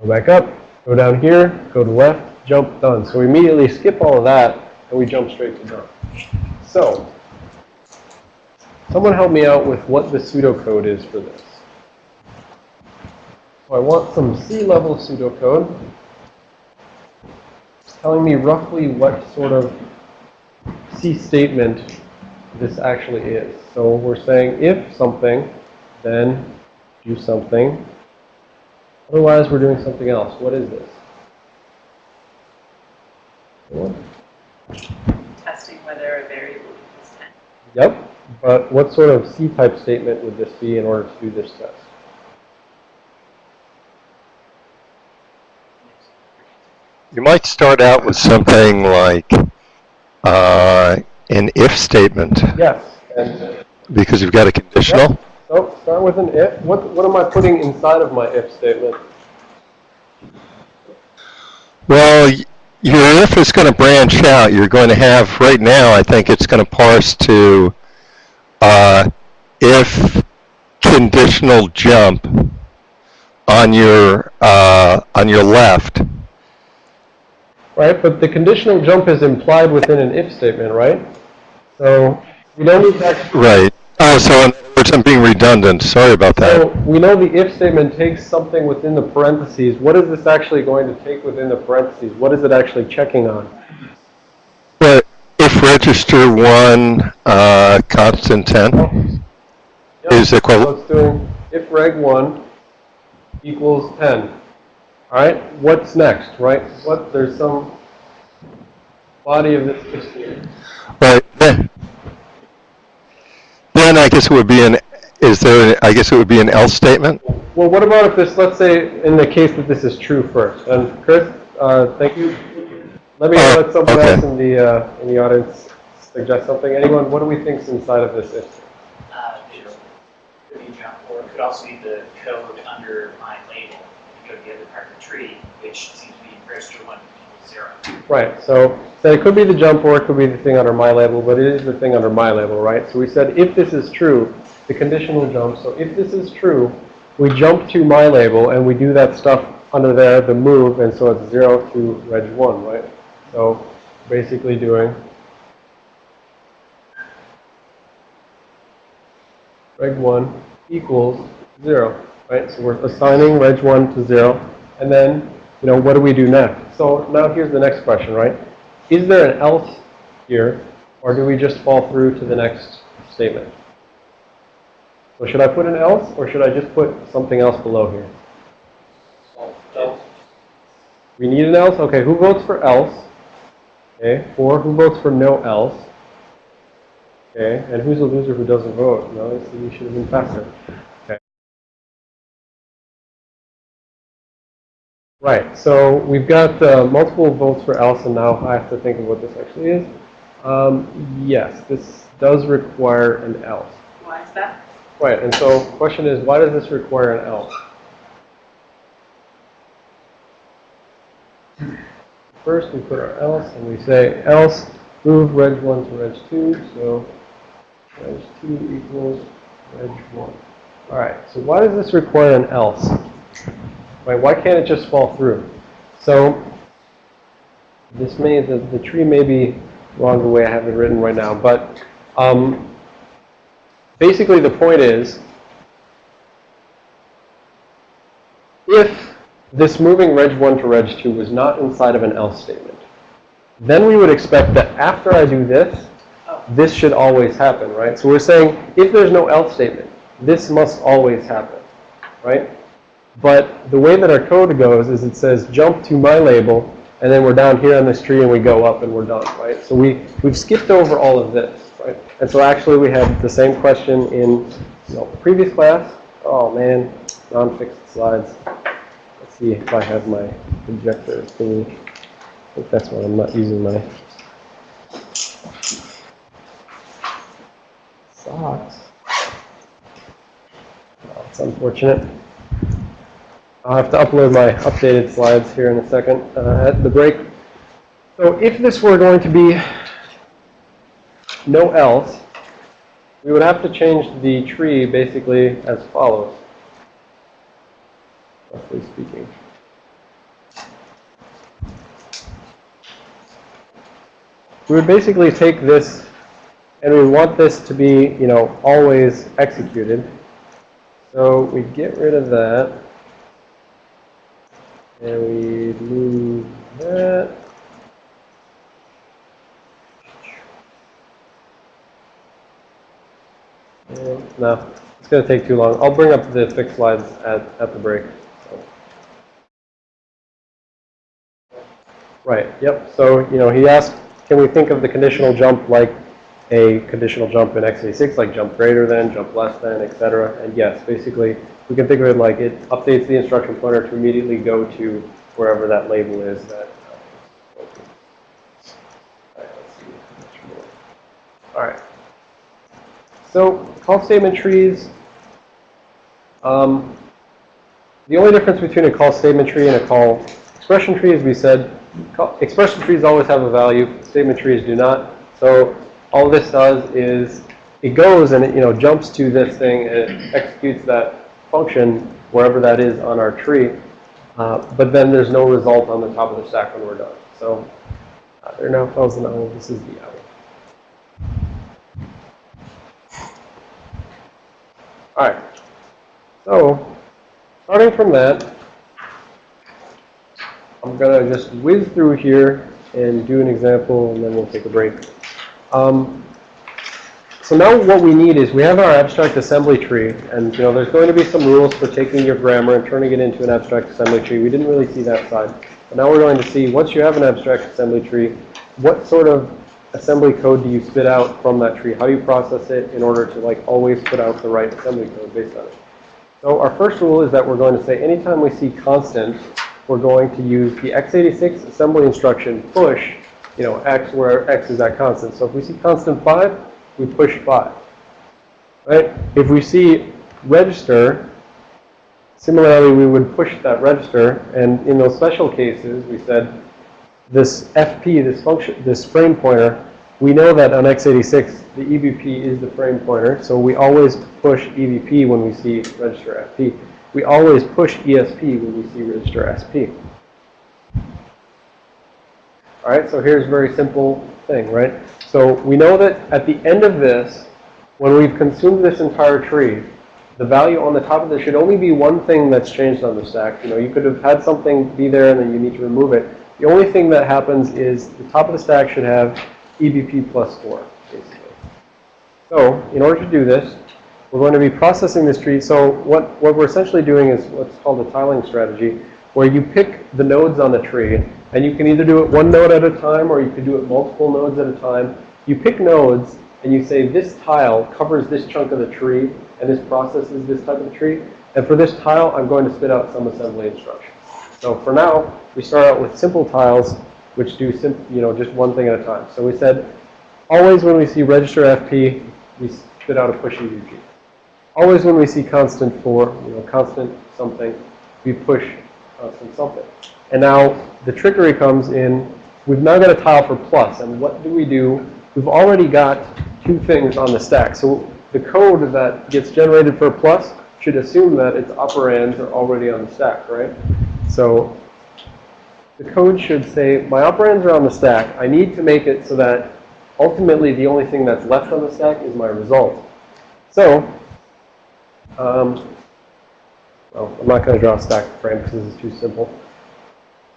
Go back up, go down here, go to left, jump, done. So we immediately skip all of that, and we jump straight to done. So, someone help me out with what the pseudocode is for this. So I want some C-level pseudocode telling me roughly what sort of C statement this actually is. So we're saying if something, then do something. Otherwise, we're doing something else. What is this? Testing whether a variable equals 10. Yep, but what sort of C-type statement would this be in order to do this test? You might start out with something like uh, an if statement, Yes, and because you've got a conditional. so start with an if. What, what am I putting inside of my if statement? Well, your if is going to branch out. You're going to have, right now, I think it's going to parse to uh, if conditional jump on your, uh, on your left. Right, but the conditional jump is implied within an if statement, right? So we don't need to Right. Oh, so in other words, I'm being redundant. Sorry about that. so that. we know the if statement takes something within the parentheses. What is this actually going to take within the parentheses? What is it actually checking on? If register one, uh, constant 10 Yep, is So equivalent, doing if reg 1 equals 10. All right, what's next, right? What, there's some body of this if right, then, then I guess it would be an, is there, I guess it would be an else statement? Well, what about if this, let's say, in the case that this is true first? And Chris, uh, thank you. Let me Oh, let someone okay. else in the, uh, in the audience suggest something. Anyone, what do we think's inside of this if? uh, could be jump, or it could also be the code under my label, you go to the other part of the tree, which seems to be register one equals zero. Right, so, so it could be the jump or it could be the thing under my label, but it is the thing under my label, right? So we said if this is true, the conditional jump, so if this is true, we jump to my label and we do that stuff under there, the move, and so it's 0 to reg 1, right? So basically doing reg 1 equals 0, right? So we're assigning reg 1 to 0, and then, you know, what do we do next? So now here's the next question, right? Is there an else here, or do we just fall through to the next statement? So should I put an else, or should I just put something else below here? We need an else? Okay, who votes for else? Okay, or who votes for no else? Okay, and who's the loser who doesn't vote? No, I see you should have been faster. Okay. Right, so we've got uh, multiple votes for else, and now I have to think of what this actually is. Um, yes, this does require an else. Why is that? Right, and so question is, why does this require an else? *laughs* First, we put our else, and we say else move reg 1 to reg 2, so reg 2 equals reg 1. All right, so why does this require an else? Right, why can't it just fall through? So this may, the, the tree may be wrong the way I have it written right now, but um, basically the point is, if this moving reg 1 to reg 2 was not inside of an else statement, then we would expect that after I do this, this should always happen, right? So we're saying if there's no else statement, this must always happen, right? But the way that our code goes is it says jump to my label, and then we're down here on this tree and we go up and we're done, right? So we, we've skipped over all of this, right? And so actually we had the same question in, you know, previous class. Oh man, non-fixed slides. See if I have my projector thingy. I think that's why I'm not using my socks. Oh, it's unfortunate. I'll have to upload my updated slides here in a second uh, at the break. So if this were going to be no else, we would have to change the tree basically as follows, roughly speaking. We would basically take this and we want this to be, you know, always executed. So we get rid of that. And we move that. No, it's going to take too long. I'll bring up the fixed slides at, at the break. Right, yep. So, you know, he asked, can we think of the conditional jump like a conditional jump in x86, like jump greater than, jump less than, etc. And yes, basically, we can think of it like it updates the instruction pointer to immediately go to wherever that label is that. Uh, All right. All right. So call statement trees. Um, the only difference between a call statement tree and a call expression tree is we said expression trees always have a value. Statement trees do not. So all this does is it goes and it, you know, jumps to this thing it executes that function wherever that is on our tree. Uh, but then there's no result on the top of the stack when we're done. So uh, there now fells and oh, this is the out. All right. So starting from that, I'm going to just whiz through here and do an example, and then we'll take a break. Um, so now what we need is we have our abstract assembly tree, and you know there's going to be some rules for taking your grammar and turning it into an abstract assembly tree. We didn't really see that side. But now we're going to see once you have an abstract assembly tree, what sort of assembly code do you spit out from that tree? How do you process it in order to like always put out the right assembly code based on it? So our first rule is that we're going to say anytime we see constant, we're going to use the x86 assembly instruction push, you know, x where x is that constant. So if we see constant 5, we push 5. Right? If we see register, similarly we would push that register. And in those special cases, we said this FP, this function, this frame pointer, we know that on x86, the EBP is the frame pointer. So we always push EBP when we see register FP. We always push ESP when we see register SP. All right, so here's a very simple thing, right? So we know that at the end of this, when we've consumed this entire tree, the value on the top of this should only be one thing that's changed on the stack. You know, you could have had something be there and then you need to remove it. The only thing that happens is the top of the stack should have EBP plus 4, basically. So in order to do this, we're going to be processing this tree. So what, what we're essentially doing is what's called a tiling strategy, where you pick the nodes on the tree, and you can either do it one node at a time, or you can do it multiple nodes at a time. You pick nodes, and you say this tile covers this chunk of the tree, and this processes this type of tree. And for this tile, I'm going to spit out some assembly instructions. So for now, we start out with simple tiles, which do you know just one thing at a time. So we said, always when we see register FP, we spit out a push EBP. Always when we see constant 4, you know, constant something, we push constant something. And now the trickery comes in, we've now got a tile for plus, and what do we do? We've already got two things on the stack. So the code that gets generated for plus should assume that its operands are already on the stack, right? So the code should say, my operands are on the stack. I need to make it so that ultimately the only thing that's left on the stack is my result. So um, well, I'm not going to draw a stack frame because this is too simple.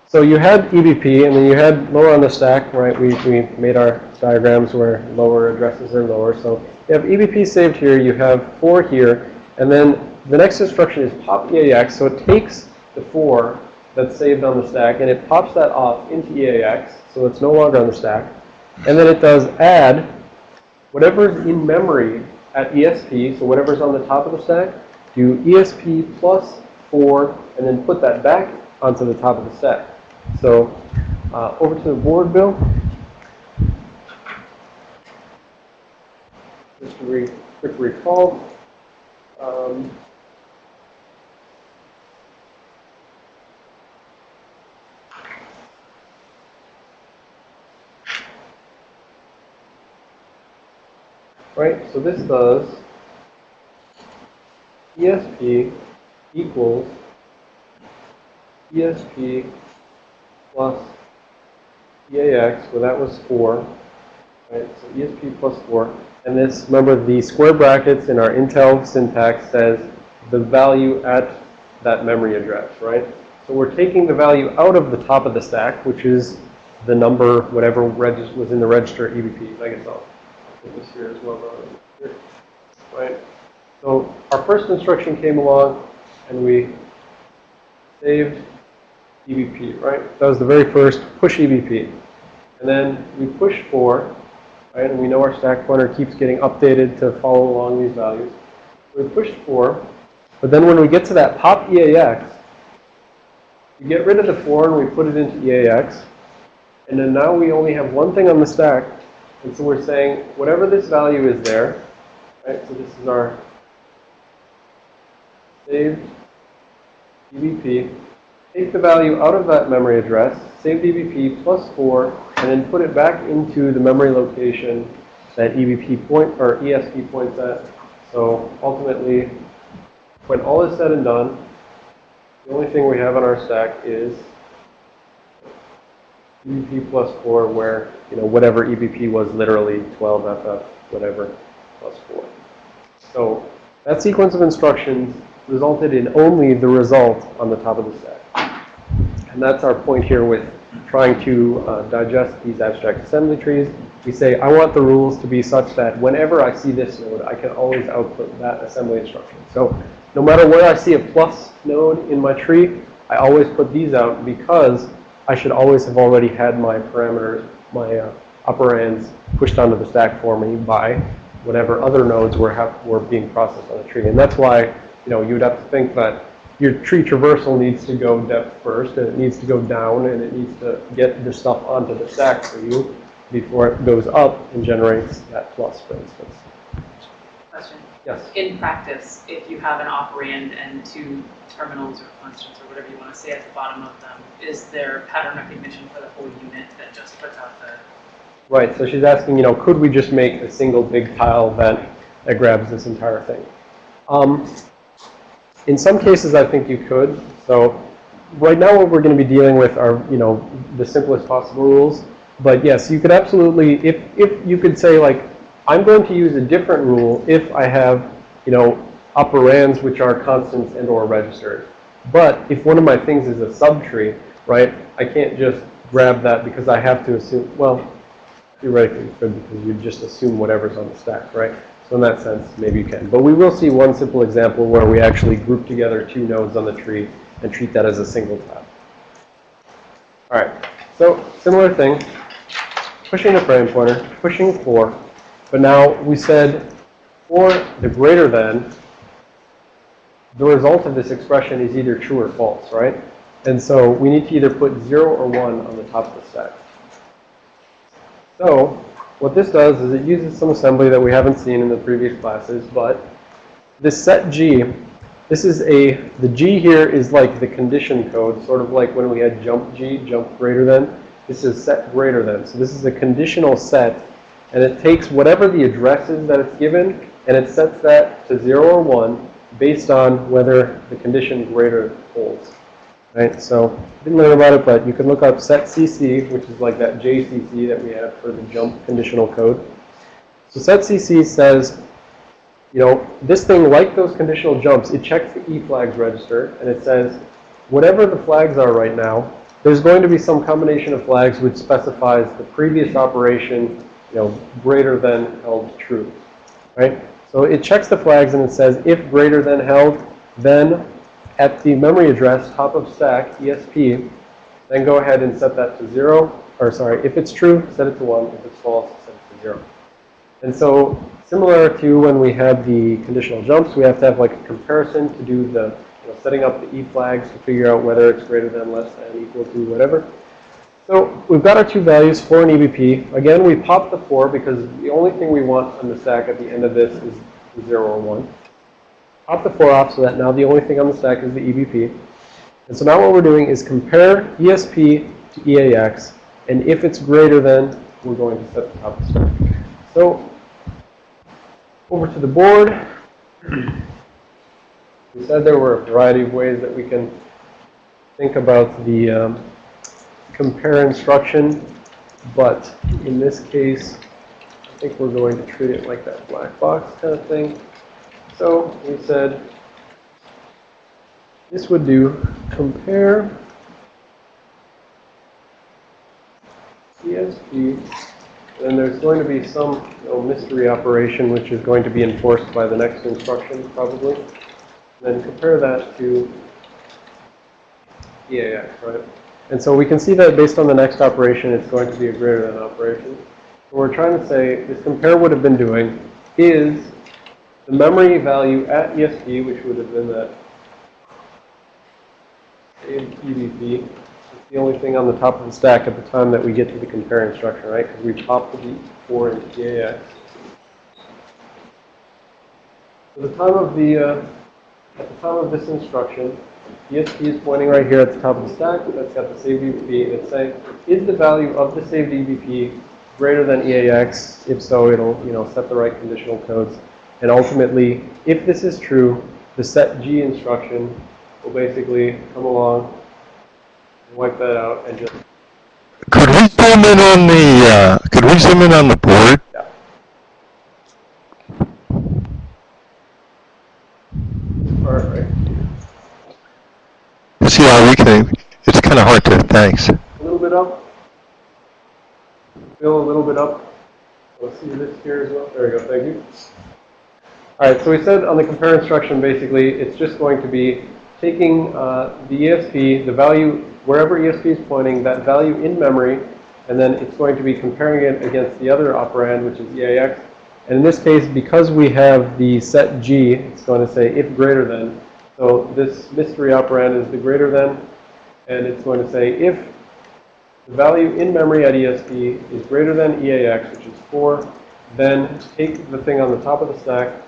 So you had EBP, and then you had lower on the stack, right? We, we made our diagrams where lower addresses are lower. So you have EBP saved here, you have 4 here, and then the next instruction is pop EAX. So it takes the 4 that's saved on the stack, and it pops that off into EAX, so it's no longer on the stack. And then it does add whatever's in memory at ESP, so whatever's on the top of the stack, do ESP plus 4, and then put that back onto the top of the stack. So uh, over to the board, Bill. Just to re quick recall. Um, right, so this does ESP equals ESP plus EAX, well that was 4, right, so ESP plus 4. And this, remember the square brackets in our Intel syntax says the value at that memory address, right? So we're taking the value out of the top of the stack, which is the number, whatever was in the register EBP. I guess I'll this here as well, uh, right? So our first instruction came along and we saved EBP, right? That was the very first push EBP. And then we push 4, right? And we know our stack pointer keeps getting updated to follow along these values. We pushed 4, but then when we get to that pop EAX, we get rid of the 4 and we put it into EAX. And then now we only have one thing on the stack. And so we're saying whatever this value is there, right? So this is our saved EBP. Take the value out of that memory address, save EBP plus 4, and then put it back into the memory location that EBP point or ESP points at. So ultimately, when all is said and done, the only thing we have on our stack is EBP plus 4 where, you know, whatever EBP was literally 12FF, whatever, plus 4. So that sequence of instructions resulted in only the result on the top of the stack. And that's our point here with trying to uh, digest these abstract assembly trees. We say, I want the rules to be such that whenever I see this node, I can always output that assembly instruction. So no matter where I see a plus node in my tree, I always put these out because I should always have already had my parameters, my uh, operands pushed onto the stack for me by whatever other nodes were, have, were being processed on the tree. And that's why, you know, you would have to think that your tree traversal needs to go depth first, and it needs to go down, and it needs to get the stuff onto the stack for you before it goes up and generates that plus, for instance. Yes? In practice, if you have an operand and two terminals or constants or whatever you want to say at the bottom of them, is there pattern recognition for the whole unit that just puts out the, Right, so she's asking, you know, could we just make a single big tile event that grabs this entire thing? Um, in some cases, I think you could. So right now what we're going to be dealing with are, you know, the simplest possible rules. But yes, you could absolutely, if, if you could say like, I'm going to use a different rule if I have, you know, operands which are constants and or registers. But if one of my things is a subtree, right, I can't just grab that because I have to assume, well, theoretically you could because you just assume whatever's on the stack, right? So in that sense, maybe you can. But we will see one simple example where we actually group together two nodes on the tree and treat that as a single tile. All right, so similar thing, pushing the frame pointer, pushing 4. But now we said for the greater than, the result of this expression is either true or false, right? And so we need to either put 0 or 1 on the top of the stack. So what this does is it uses some assembly that we haven't seen in the previous classes, but this set G, this is a, the G here is like the condition code, sort of like when we had jump G, jump greater than. This is set greater than. So this is a conditional set, and it takes whatever the address is that it's given, and it sets that to 0 or 1 based on whether the condition greater holds. Right, so didn't learn about it, but you can look up set CC, which is like that JCC that we have for the jump conditional code. So set CC says, you know, this thing, like those conditional jumps, it checks the E flags register, and it says, whatever the flags are right now, there's going to be some combination of flags which specifies the previous operation, you know, greater than held true, right? So it checks the flags and it says, if greater than held, then at the memory address, top of stack, ESP, then go ahead and set that to zero, or sorry, if it's true, set it to one, if it's false, set it to zero. And so similar to when we had the conditional jumps, we have to have like a comparison to do the, you know, setting up the E flags to figure out whether it's greater than, less than, equal to, whatever. So we've got our two values, 4 and EBP. Again, we pop the 4 because the only thing we want on the stack at the end of this is 0 or 1. Pop the 4 off so that now the only thing on the stack is the EBP. And so now what we're doing is compare ESP to EAX, and if it's greater than, we're going to set the top of the stack. So over to the board. We said there were a variety of ways that we can think about the um, compare instruction, but in this case, I think we're going to treat it like that black box kind of thing. So we said this would do compare ESP. and there's going to be some you know, mystery operation which is going to be enforced by the next instruction probably. Then compare that to EAX, right? And so we can see that based on the next operation, it's going to be a greater than operation. What we're trying to say, this compare would have been doing is the memory value at ESP, which would have been that EBP, is the only thing on the top of the stack at the time that we get to the compare instruction, right? Because we popped the 4 into EAX. So the time of the, uh, at the time of this instruction, ESP is pointing right here at the top of the stack. That's got the saved. And it's saying, is the value of the saved EBP greater than EAX? If so, it'll, you know, set the right conditional codes. And ultimately, if this is true, the set G instruction will basically come along and wipe that out and just, Could we zoom in on the, uh, could we zoom in on the board? yeah. All right, right. See how we can, it's kind of hard to, thanks. A little bit up. Fill a little bit up. Let's see this here as well. There we go. Thank you. All right. So we said on the compare instruction, basically, it's just going to be taking uh, the ESP, the value wherever ESP is pointing, that value in memory, and then it's going to be comparing it against the other operand, which is EAX. And in this case, because we have the set G, it's going to say if greater than. So this mystery operand is the greater than, and it's going to say if the value in memory at ESP is greater than EAX, which is 4, then take the thing on the top of the stack.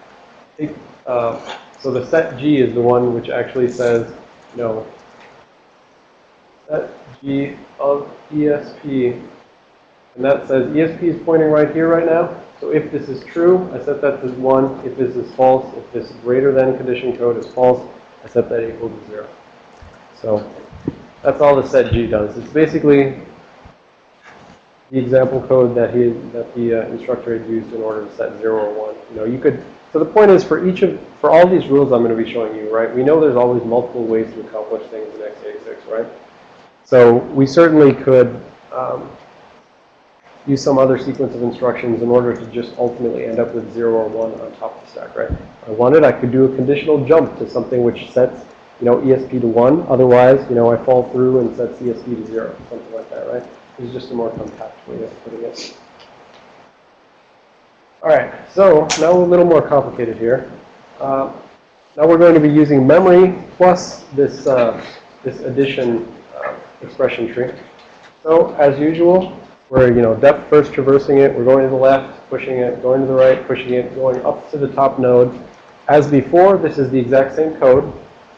Take, uh, so the set G is the one which actually says, you know, set G of ESP. And that says ESP is pointing right here right now. So if this is true, I set that to 1. If this is false, if this greater than condition code is false, I set that equal to 0. So that's all the set G does. It's basically the example code that he that the uh, instructor had used in order to set 0 or 1. You know, you could so the point is for each of for all these rules I'm going to be showing you, right? We know there's always multiple ways to accomplish things in x86, right? So we certainly could um, use some other sequence of instructions in order to just ultimately end up with 0 or 1 on top of the stack, right? If I wanted, I could do a conditional jump to something which sets, you know, ESP to 1. Otherwise, you know, I fall through and set ESP to 0, something like that, right? It's just a more compact way of putting it. All right, so now a little more complicated here. Uh, now we're going to be using memory plus this, uh, this addition uh, expression tree. So as usual, we're, you know, depth first traversing it. We're going to the left, pushing it, going to the right, pushing it, going up to the top node. As before, this is the exact same code,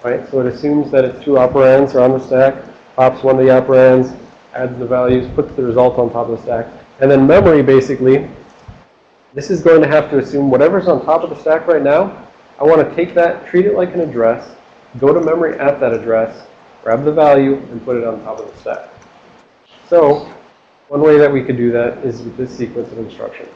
right? So it assumes that its two operands are on the stack, pops one of the operands, adds the values, puts the result on top of the stack. And then memory, basically, this is going to have to assume whatever's on top of the stack right now, I want to take that, treat it like an address, go to memory at that address, grab the value, and put it on top of the stack. So one way that we could do that is with this sequence of instructions.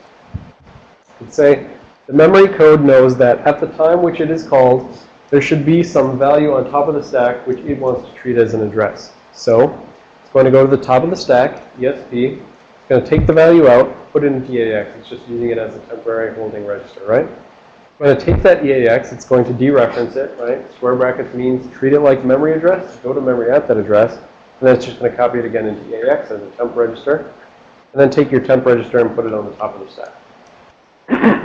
We'd say the memory code knows that at the time which it is called, there should be some value on top of the stack which it wants to treat as an address. So it's going to go to the top of the stack, ESP. It's going to take the value out, put it into EAX. It's just using it as a temporary holding register, right? going to take that EAX, it's going to dereference it, right? Square brackets means treat it like memory address, go to memory at that address, and then it's just going to copy it again into EAX as a temp register. And then take your temp register and put it on the top of the stack. *clears throat*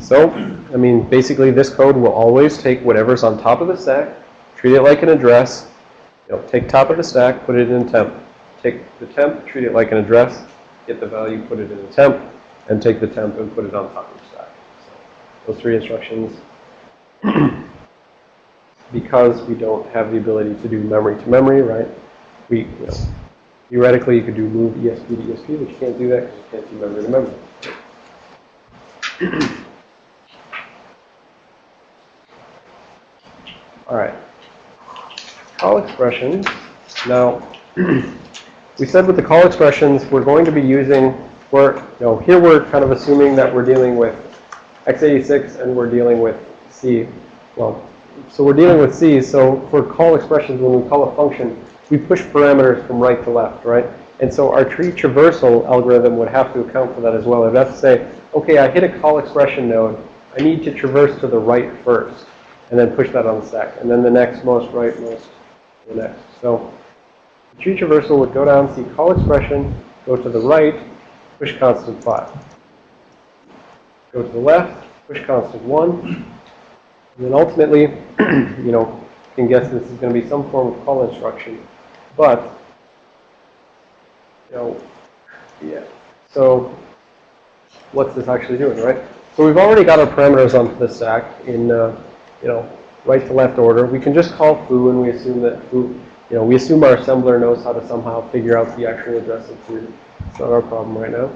So, I mean, basically this code will always take whatever's on top of the stack, treat it like an address, you know, take top of the stack, put it in temp. Take the temp, treat it like an address, get the value, put it in the temp, and take the temp and put it on top of the stack. So, those three instructions. *clears throat* because we don't have the ability to do memory to memory, right? We, you know, theoretically you could do move ESP to ESP, but you can't do that because you can't do memory to memory. *clears throat* All right. Call expressions. Now, *clears throat* we said with the call expressions, we're going to be using, we're, you know, here we're kind of assuming that we're dealing with x86 and we're dealing with C. Well, so we're dealing with C, so for call expressions, when we call a function, we push parameters from right to left, right? And so our tree traversal algorithm would have to account for that as well. It would have to say, okay, I hit a call expression node. I need to traverse to the right first, and then push that on the stack. And then the next most right, most the next. So the tree traversal would go down, see call expression, go to the right, push constant 5. Go to the left, push constant 1. And then ultimately, *clears throat* you know, you can guess this is going to be some form of call instruction. But, you know, yeah. So what's this actually doing, right? So we've already got our parameters onto the stack in, uh, you know, right to left order. We can just call foo and we assume that foo, you know, we assume our assembler knows how to somehow figure out the actual address of foo. It's not our problem right now.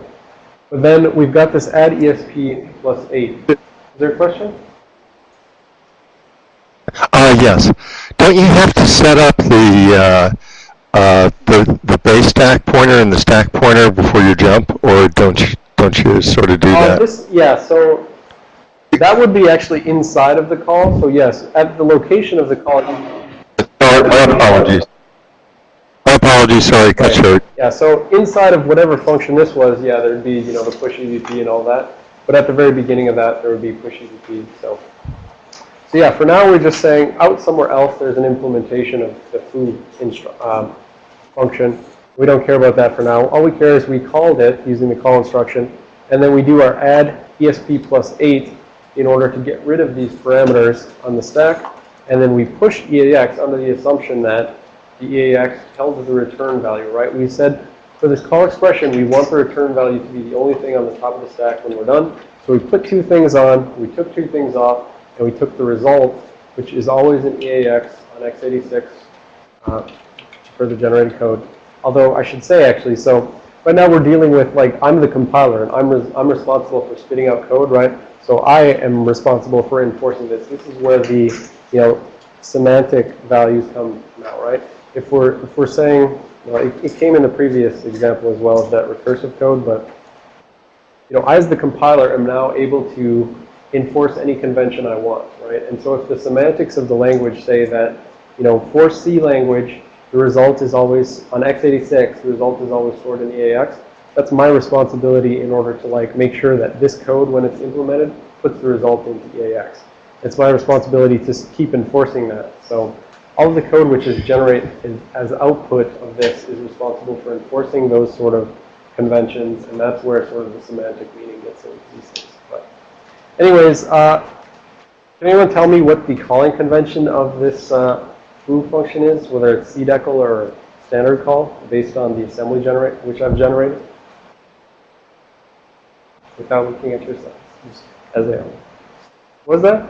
But then we've got this add ESP plus 8. Is there a question? Uh, yes. Don't you have to set up the, uh, uh, the, the base stack pointer and the stack pointer before you jump, or don't you, don't you sort of do Uh, that? this, yeah, so that would be actually inside of the call. So yes, at the location of the call, Oh, my apologies. My apologies, sorry, cut Right. short. Yeah, so inside of whatever function this was, yeah, there'd be, you know, the push EBP and all that. But at the very beginning of that, there would be push EBP, so. So yeah, for now, we're just saying out somewhere else, there's an implementation of the foo um, function. We don't care about that for now. All we care is we called it using the call instruction, and then we do our add ESP plus 8 in order to get rid of these parameters on the stack. And then we push EAX under the assumption that the EAX tells the return value, right? We said for this call expression, we want the return value to be the only thing on the top of the stack when we're done. So we put two things on, we took two things off, and we took the result, which is always an EAX on x86 uh, for the generated code. Although I should say actually, so right now we're dealing with like, I'm the compiler and I'm, res I'm responsible for spitting out code, right? So I am responsible for enforcing this. This is where the, you know, semantic values come now, right? If we're, if we're saying, well, it, it came in the previous example as well as that recursive code, but, you know, I as the compiler am now able to enforce any convention I want, right? And so if the semantics of the language say that, you know, for C language, the result is always, on x86, the result is always stored in EAX, that's my responsibility in order to like make sure that this code, when it's implemented, puts the result into EAX. It's my responsibility to keep enforcing that. So all of the code which is generated as output of this is responsible for enforcing those sort of conventions, and that's where sort of the semantic meaning gets into these things. But anyways, uh, can anyone tell me what the calling convention of this uh, foo function is, whether it's cdecl or standard call, based on the assembly generate which I've generated? Without looking at your slides, as they are. What is that?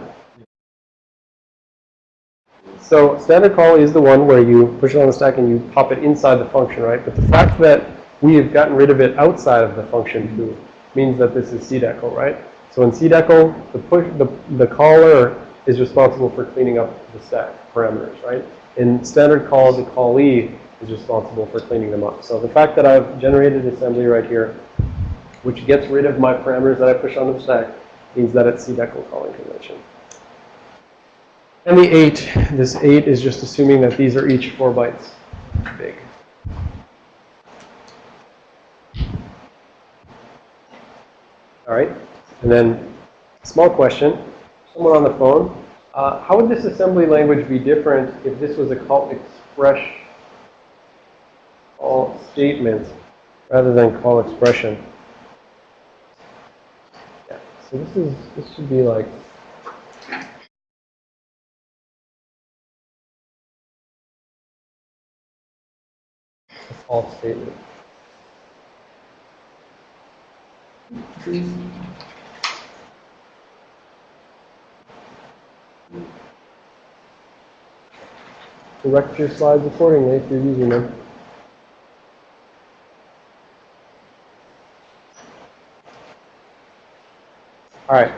So standard call is the one where you push it on the stack and you pop it inside the function, right? But the fact that we have gotten rid of it outside of the function foo means that this is cdecl, right? So in cdecl, the push, the, the caller is responsible for cleaning up the stack parameters, right? In standard call, the callee is responsible for cleaning them up. So the fact that I've generated assembly right here, which gets rid of my parameters that I push onto the stack, means that it's cdecl calling convention. And the 8, this 8 is just assuming that these are each 4 bytes big. All right? And then Small question. Someone on the phone. Uh, how would this assembly language be different if this was a call express call statement rather than call expression? Yeah. So this is this should be like call statement. Correct your slides accordingly if you're using them. All right.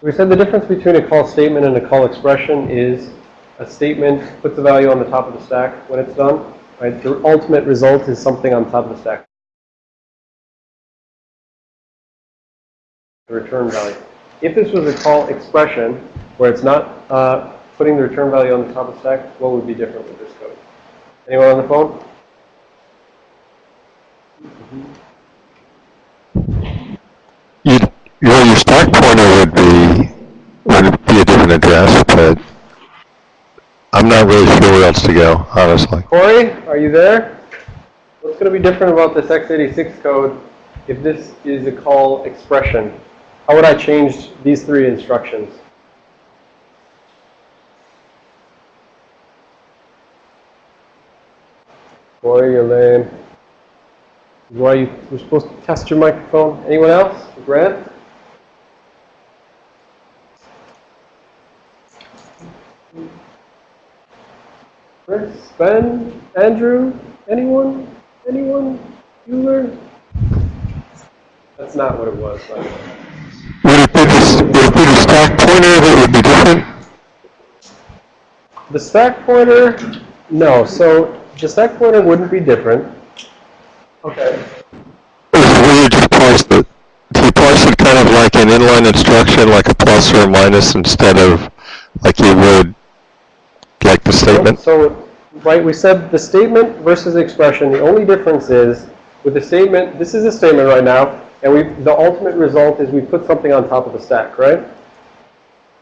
So we said the difference between a call statement and a call expression is a statement puts a value on the top of the stack when it's done. Right? The ultimate result is something on top of the stack. The return value. If this was a call expression where it's not uh, putting the return value on the top of stack, what would be different with this code? Anyone on the phone? You, well, your stack pointer would be, would be a different address, but I'm not really sure where else to go, honestly. Corey, are you there? What's going to be different about this x86 code if this is a call expression? How would I change these three instructions? Corey, you're lame. Why you were supposed to test your microphone? Anyone else? Grant? Chris, Ben, Andrew, anyone? Anyone? Bueller? That's not what it was. Would it be the, would it be the stack pointer that would be different? The stack pointer, no. So the that pointer wouldn't be different. Okay. Or is you just parse it? Do you parse it kind of like an inline instruction, like a plus or a minus, instead of like you would like the statement? So, right, we said the statement versus expression. The only difference is with the statement. This is a statement right now, and we the ultimate result is we put something on top of the stack, right?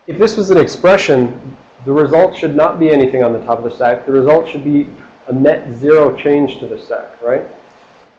If this was an expression, the result should not be anything on the top of the stack. The result should be a net zero change to the stack, right?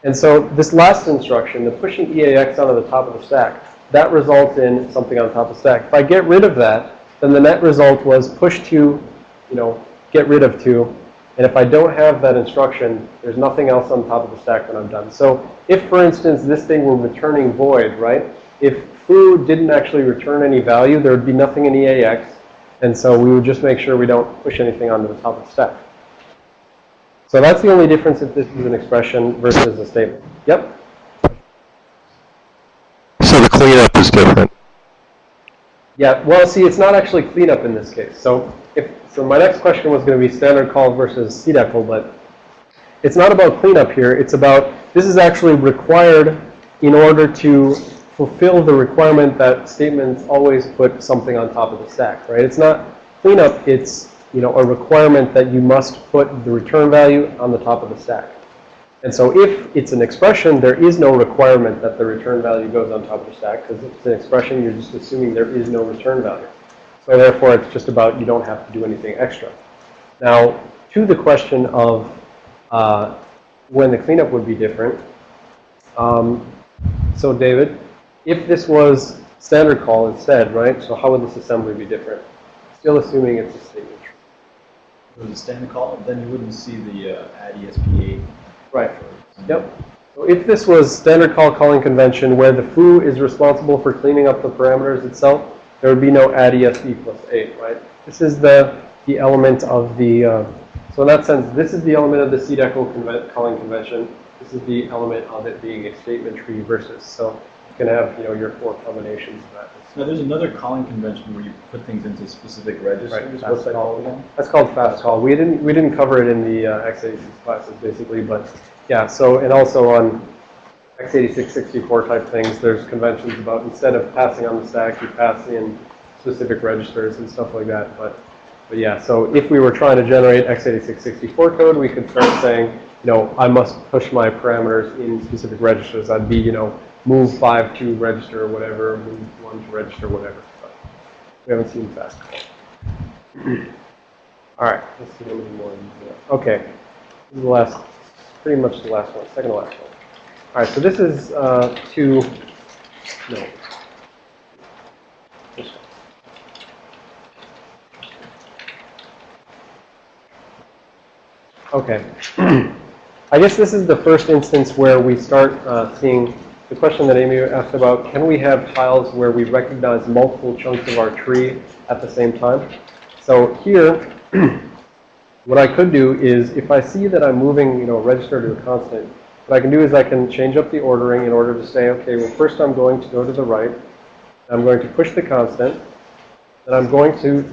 And so this last instruction, the pushing EAX onto the top of the stack, that results in something on top of the stack. If I get rid of that, then the net result was push to, you know, get rid of two. And if I don't have that instruction, there's nothing else on top of the stack when I'm done. So if, for instance, this thing were returning void, right? If foo didn't actually return any value, there would be nothing in EAX. And so we would just make sure we don't push anything onto the top of the stack. So that's the only difference if this is an expression versus a statement. Yep. So the cleanup is different. Yeah, well, see, it's not actually cleanup in this case. So if so my next question was going to be standard call versus CDECL, but it's not about cleanup here. It's about this is actually required in order to fulfill the requirement that statements always put something on top of the stack, right? It's not cleanup, it's, you know, a requirement that you must put the return value on the top of the stack. And so if it's an expression, there is no requirement that the return value goes on top of the stack because if it's an expression, you're just assuming there is no return value. So therefore, it's just about you don't have to do anything extra. Now, to the question of uh, when the cleanup would be different. Um, so David, if this was standard call instead, right? So how would this assembly be different? Still assuming it's a statement it was a standard call, then you wouldn't see the uh, add ESP8. Right. Yep. So if this was standard call calling convention where the foo is responsible for cleaning up the parameters itself, there would be no add ESP plus 8, right? This is the, the element of the, uh, so in that sense, this is the element of the CDECL calling convention. This is the element of it being a statement tree versus, so you can have, you know, your four combinations of that. Now, there's another calling convention where you put things into specific registers. Right, What's that call. called again? That's called fast call. We didn't we didn't cover it in the uh, x86 classes basically, but yeah. So and also on x86 64 type things, there's conventions about instead of passing on the stack, you pass in specific registers and stuff like that. But but yeah. So if we were trying to generate x86 64 code, we could start saying, you know, I must push my parameters in specific registers. I'd be, you know, move five to register or whatever, move one to register whatever. But we haven't seen fast. *clears throat* All right, let's see how many more. Okay, this is the last, pretty much the last one, second to last one. All right, so this is uh, to, no. Okay. *clears throat* I guess this is the first instance where we start uh, seeing the question that Amy asked about, can we have tiles where we recognize multiple chunks of our tree at the same time? So here, *clears throat* what I could do is, if I see that I'm moving, you know, a register to a constant, what I can do is I can change up the ordering in order to say, okay, well, first I'm going to go to the right. I'm going to push the constant. And I'm going to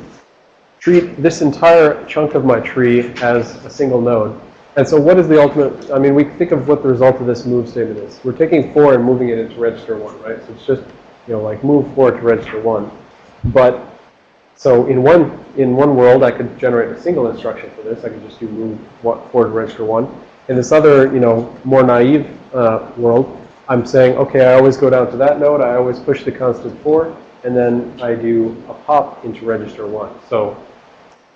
treat this entire chunk of my tree as a single node. And so what is the ultimate, I mean, we think of what the result of this move statement is. We're taking 4 and moving it into register 1, right? So it's just, you know, like move 4 to register 1. But, so in one, in one world, I could generate a single instruction for this. I could just do move what- 4 to register 1. In this other, you know, more naive uh, world, I'm saying, okay, I always go down to that node. I always push the constant 4. And then I do a pop into register 1. So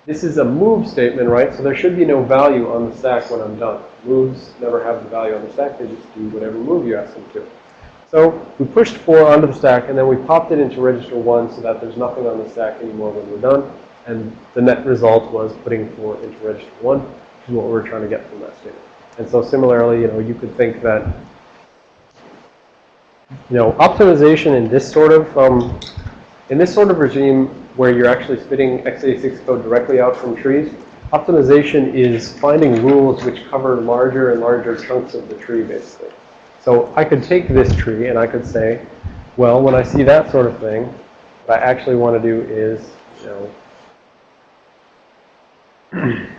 this is a move statement, right? So there should be no value on the stack when I'm done. Moves never have the value on the stack. They just do whatever move you ask them to. So we pushed 4 onto the stack, and then we popped it into register 1 so that there's nothing on the stack anymore when we're done. And the net result was putting 4 into register 1, which is what we're trying to get from that statement. And so similarly, you know, you could think that, you know, optimization in this sort of, um, in this sort of regime where you're actually spitting x86 code directly out from trees, optimization is finding rules which cover larger and larger chunks of the tree, basically. So I could take this tree and I could say, well, when I see that sort of thing, what I actually want to do is, you know, *clears throat*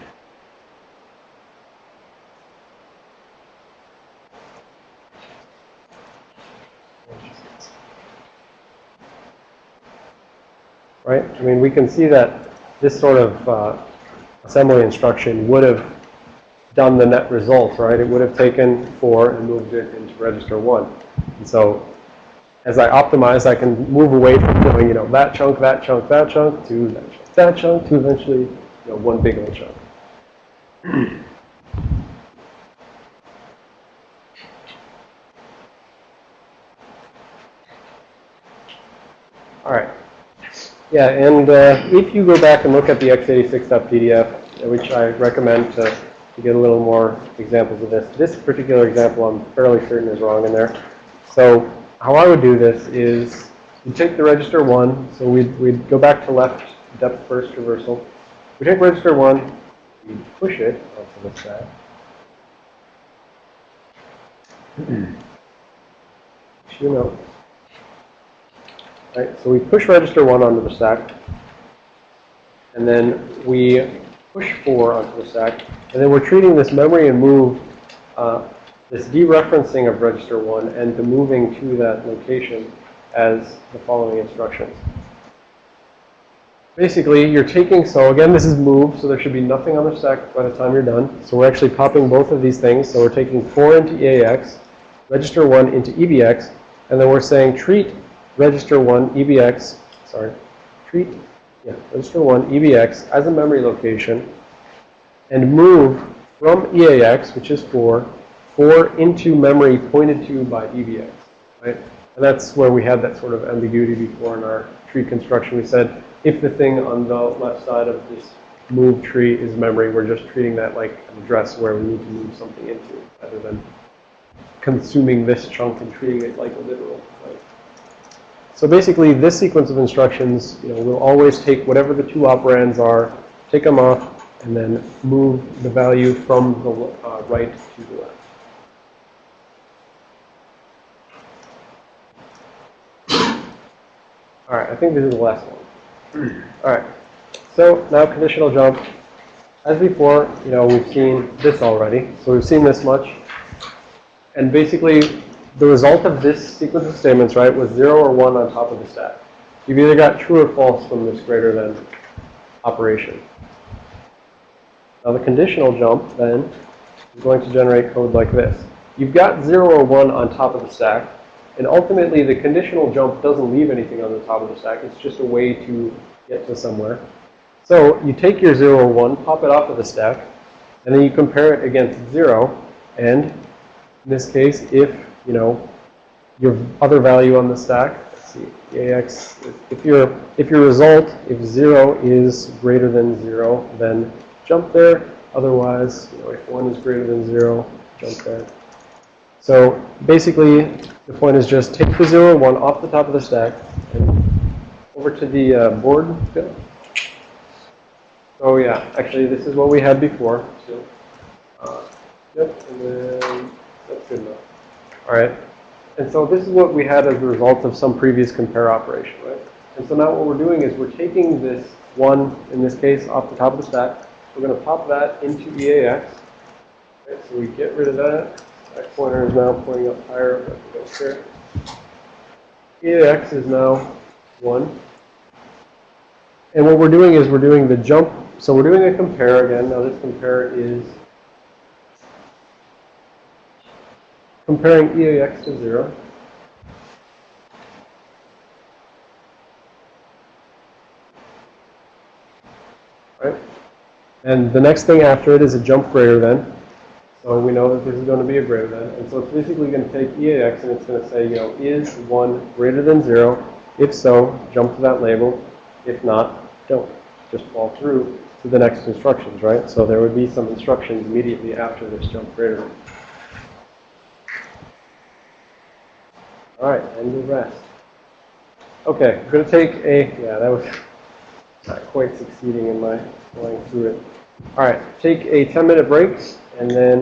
right? I mean, we can see that this sort of uh, assembly instruction would have done the net result, right? It would have taken 4 and moved it into register 1. And so as I optimize, I can move away from doing, you know, that chunk, that chunk, that chunk, to that chunk, that chunk, to eventually, you know, one big old chunk. All right. Yeah, and uh, if you go back and look at the x86.pdf, which I recommend to, to get a little more examples of this, this particular example I'm fairly certain is wrong in there. So how I would do this is you take the register 1, so we'd, we'd go back to left depth first reversal. We take register 1, we push it onto the stack. You know. Right, so we push register 1 onto the stack. And then we push 4 onto the stack. And then we're treating this memory and move, uh, this dereferencing of register 1 and the moving to that location as the following instructions. Basically, you're taking, so again, this is move, so there should be nothing on the stack by the time you're done. So we're actually popping both of these things. So we're taking 4 into EAX, register 1 into EBX, and then we're saying treat register 1 EBX, sorry, treat, yeah, register 1 EBX as a memory location and move from EAX, which is 4, 4 into memory pointed to by EBX, right? And that's where we had that sort of ambiguity before in our tree construction. We said if the thing on the left side of this move tree is memory, we're just treating that like an address where we need to move something into rather than consuming this chunk and treating it like a literal? So basically, this sequence of instructions, you know, will always take whatever the two operands are, take them off, and then move the value from the uh, right to the left. All right, I think this is the last one. All right, so now conditional jump. As before, you know, we've seen this already, so we've seen this much. And basically, the result of this sequence of statements, right, was 0 or 1 on top of the stack. You've either got true or false from this greater than operation. Now the conditional jump then is going to generate code like this. You've got 0 or 1 on top of the stack, and ultimately the conditional jump doesn't leave anything on the top of the stack. It's just a way to get to somewhere. So you take your 0 or 1, pop it off of the stack, and then you compare it against 0, and in this case, if, you know, your other value on the stack, let's see, AX, if your, if your result, if 0 is greater than 0, then jump there. Otherwise, you know, if 1 is greater than 0, jump there. So basically, the point is just take the 0 and 1 off the top of the stack and over to the uh, board. Oh yeah, actually this is what we had before. Uh, yep, and then that's good enough. All right. And so this is what we had as a result of some previous compare operation, right? And so now what we're doing is we're taking this 1, in this case, off the top of the stack. We're going to pop that into EAX. Right, so we get rid of that. That pointer is now pointing up higher. We don't care. EAX is now 1. And what we're doing is we're doing the jump. So we're doing a compare again. Now this compare is comparing EAX to 0. Right? And the next thing after it is a jump greater than. So we know that this is going to be a greater than. And so it's basically going to take EAX and it's going to say, you know, is 1 greater than 0? If so, jump to that label. If not, don't. Just fall through to the next instructions, right? So there would be some instructions immediately after this jump greater than. All right, and the rest. Okay, I'm going to take a, yeah, that was not quite succeeding in my going through it. All right, take a 10 minute break and then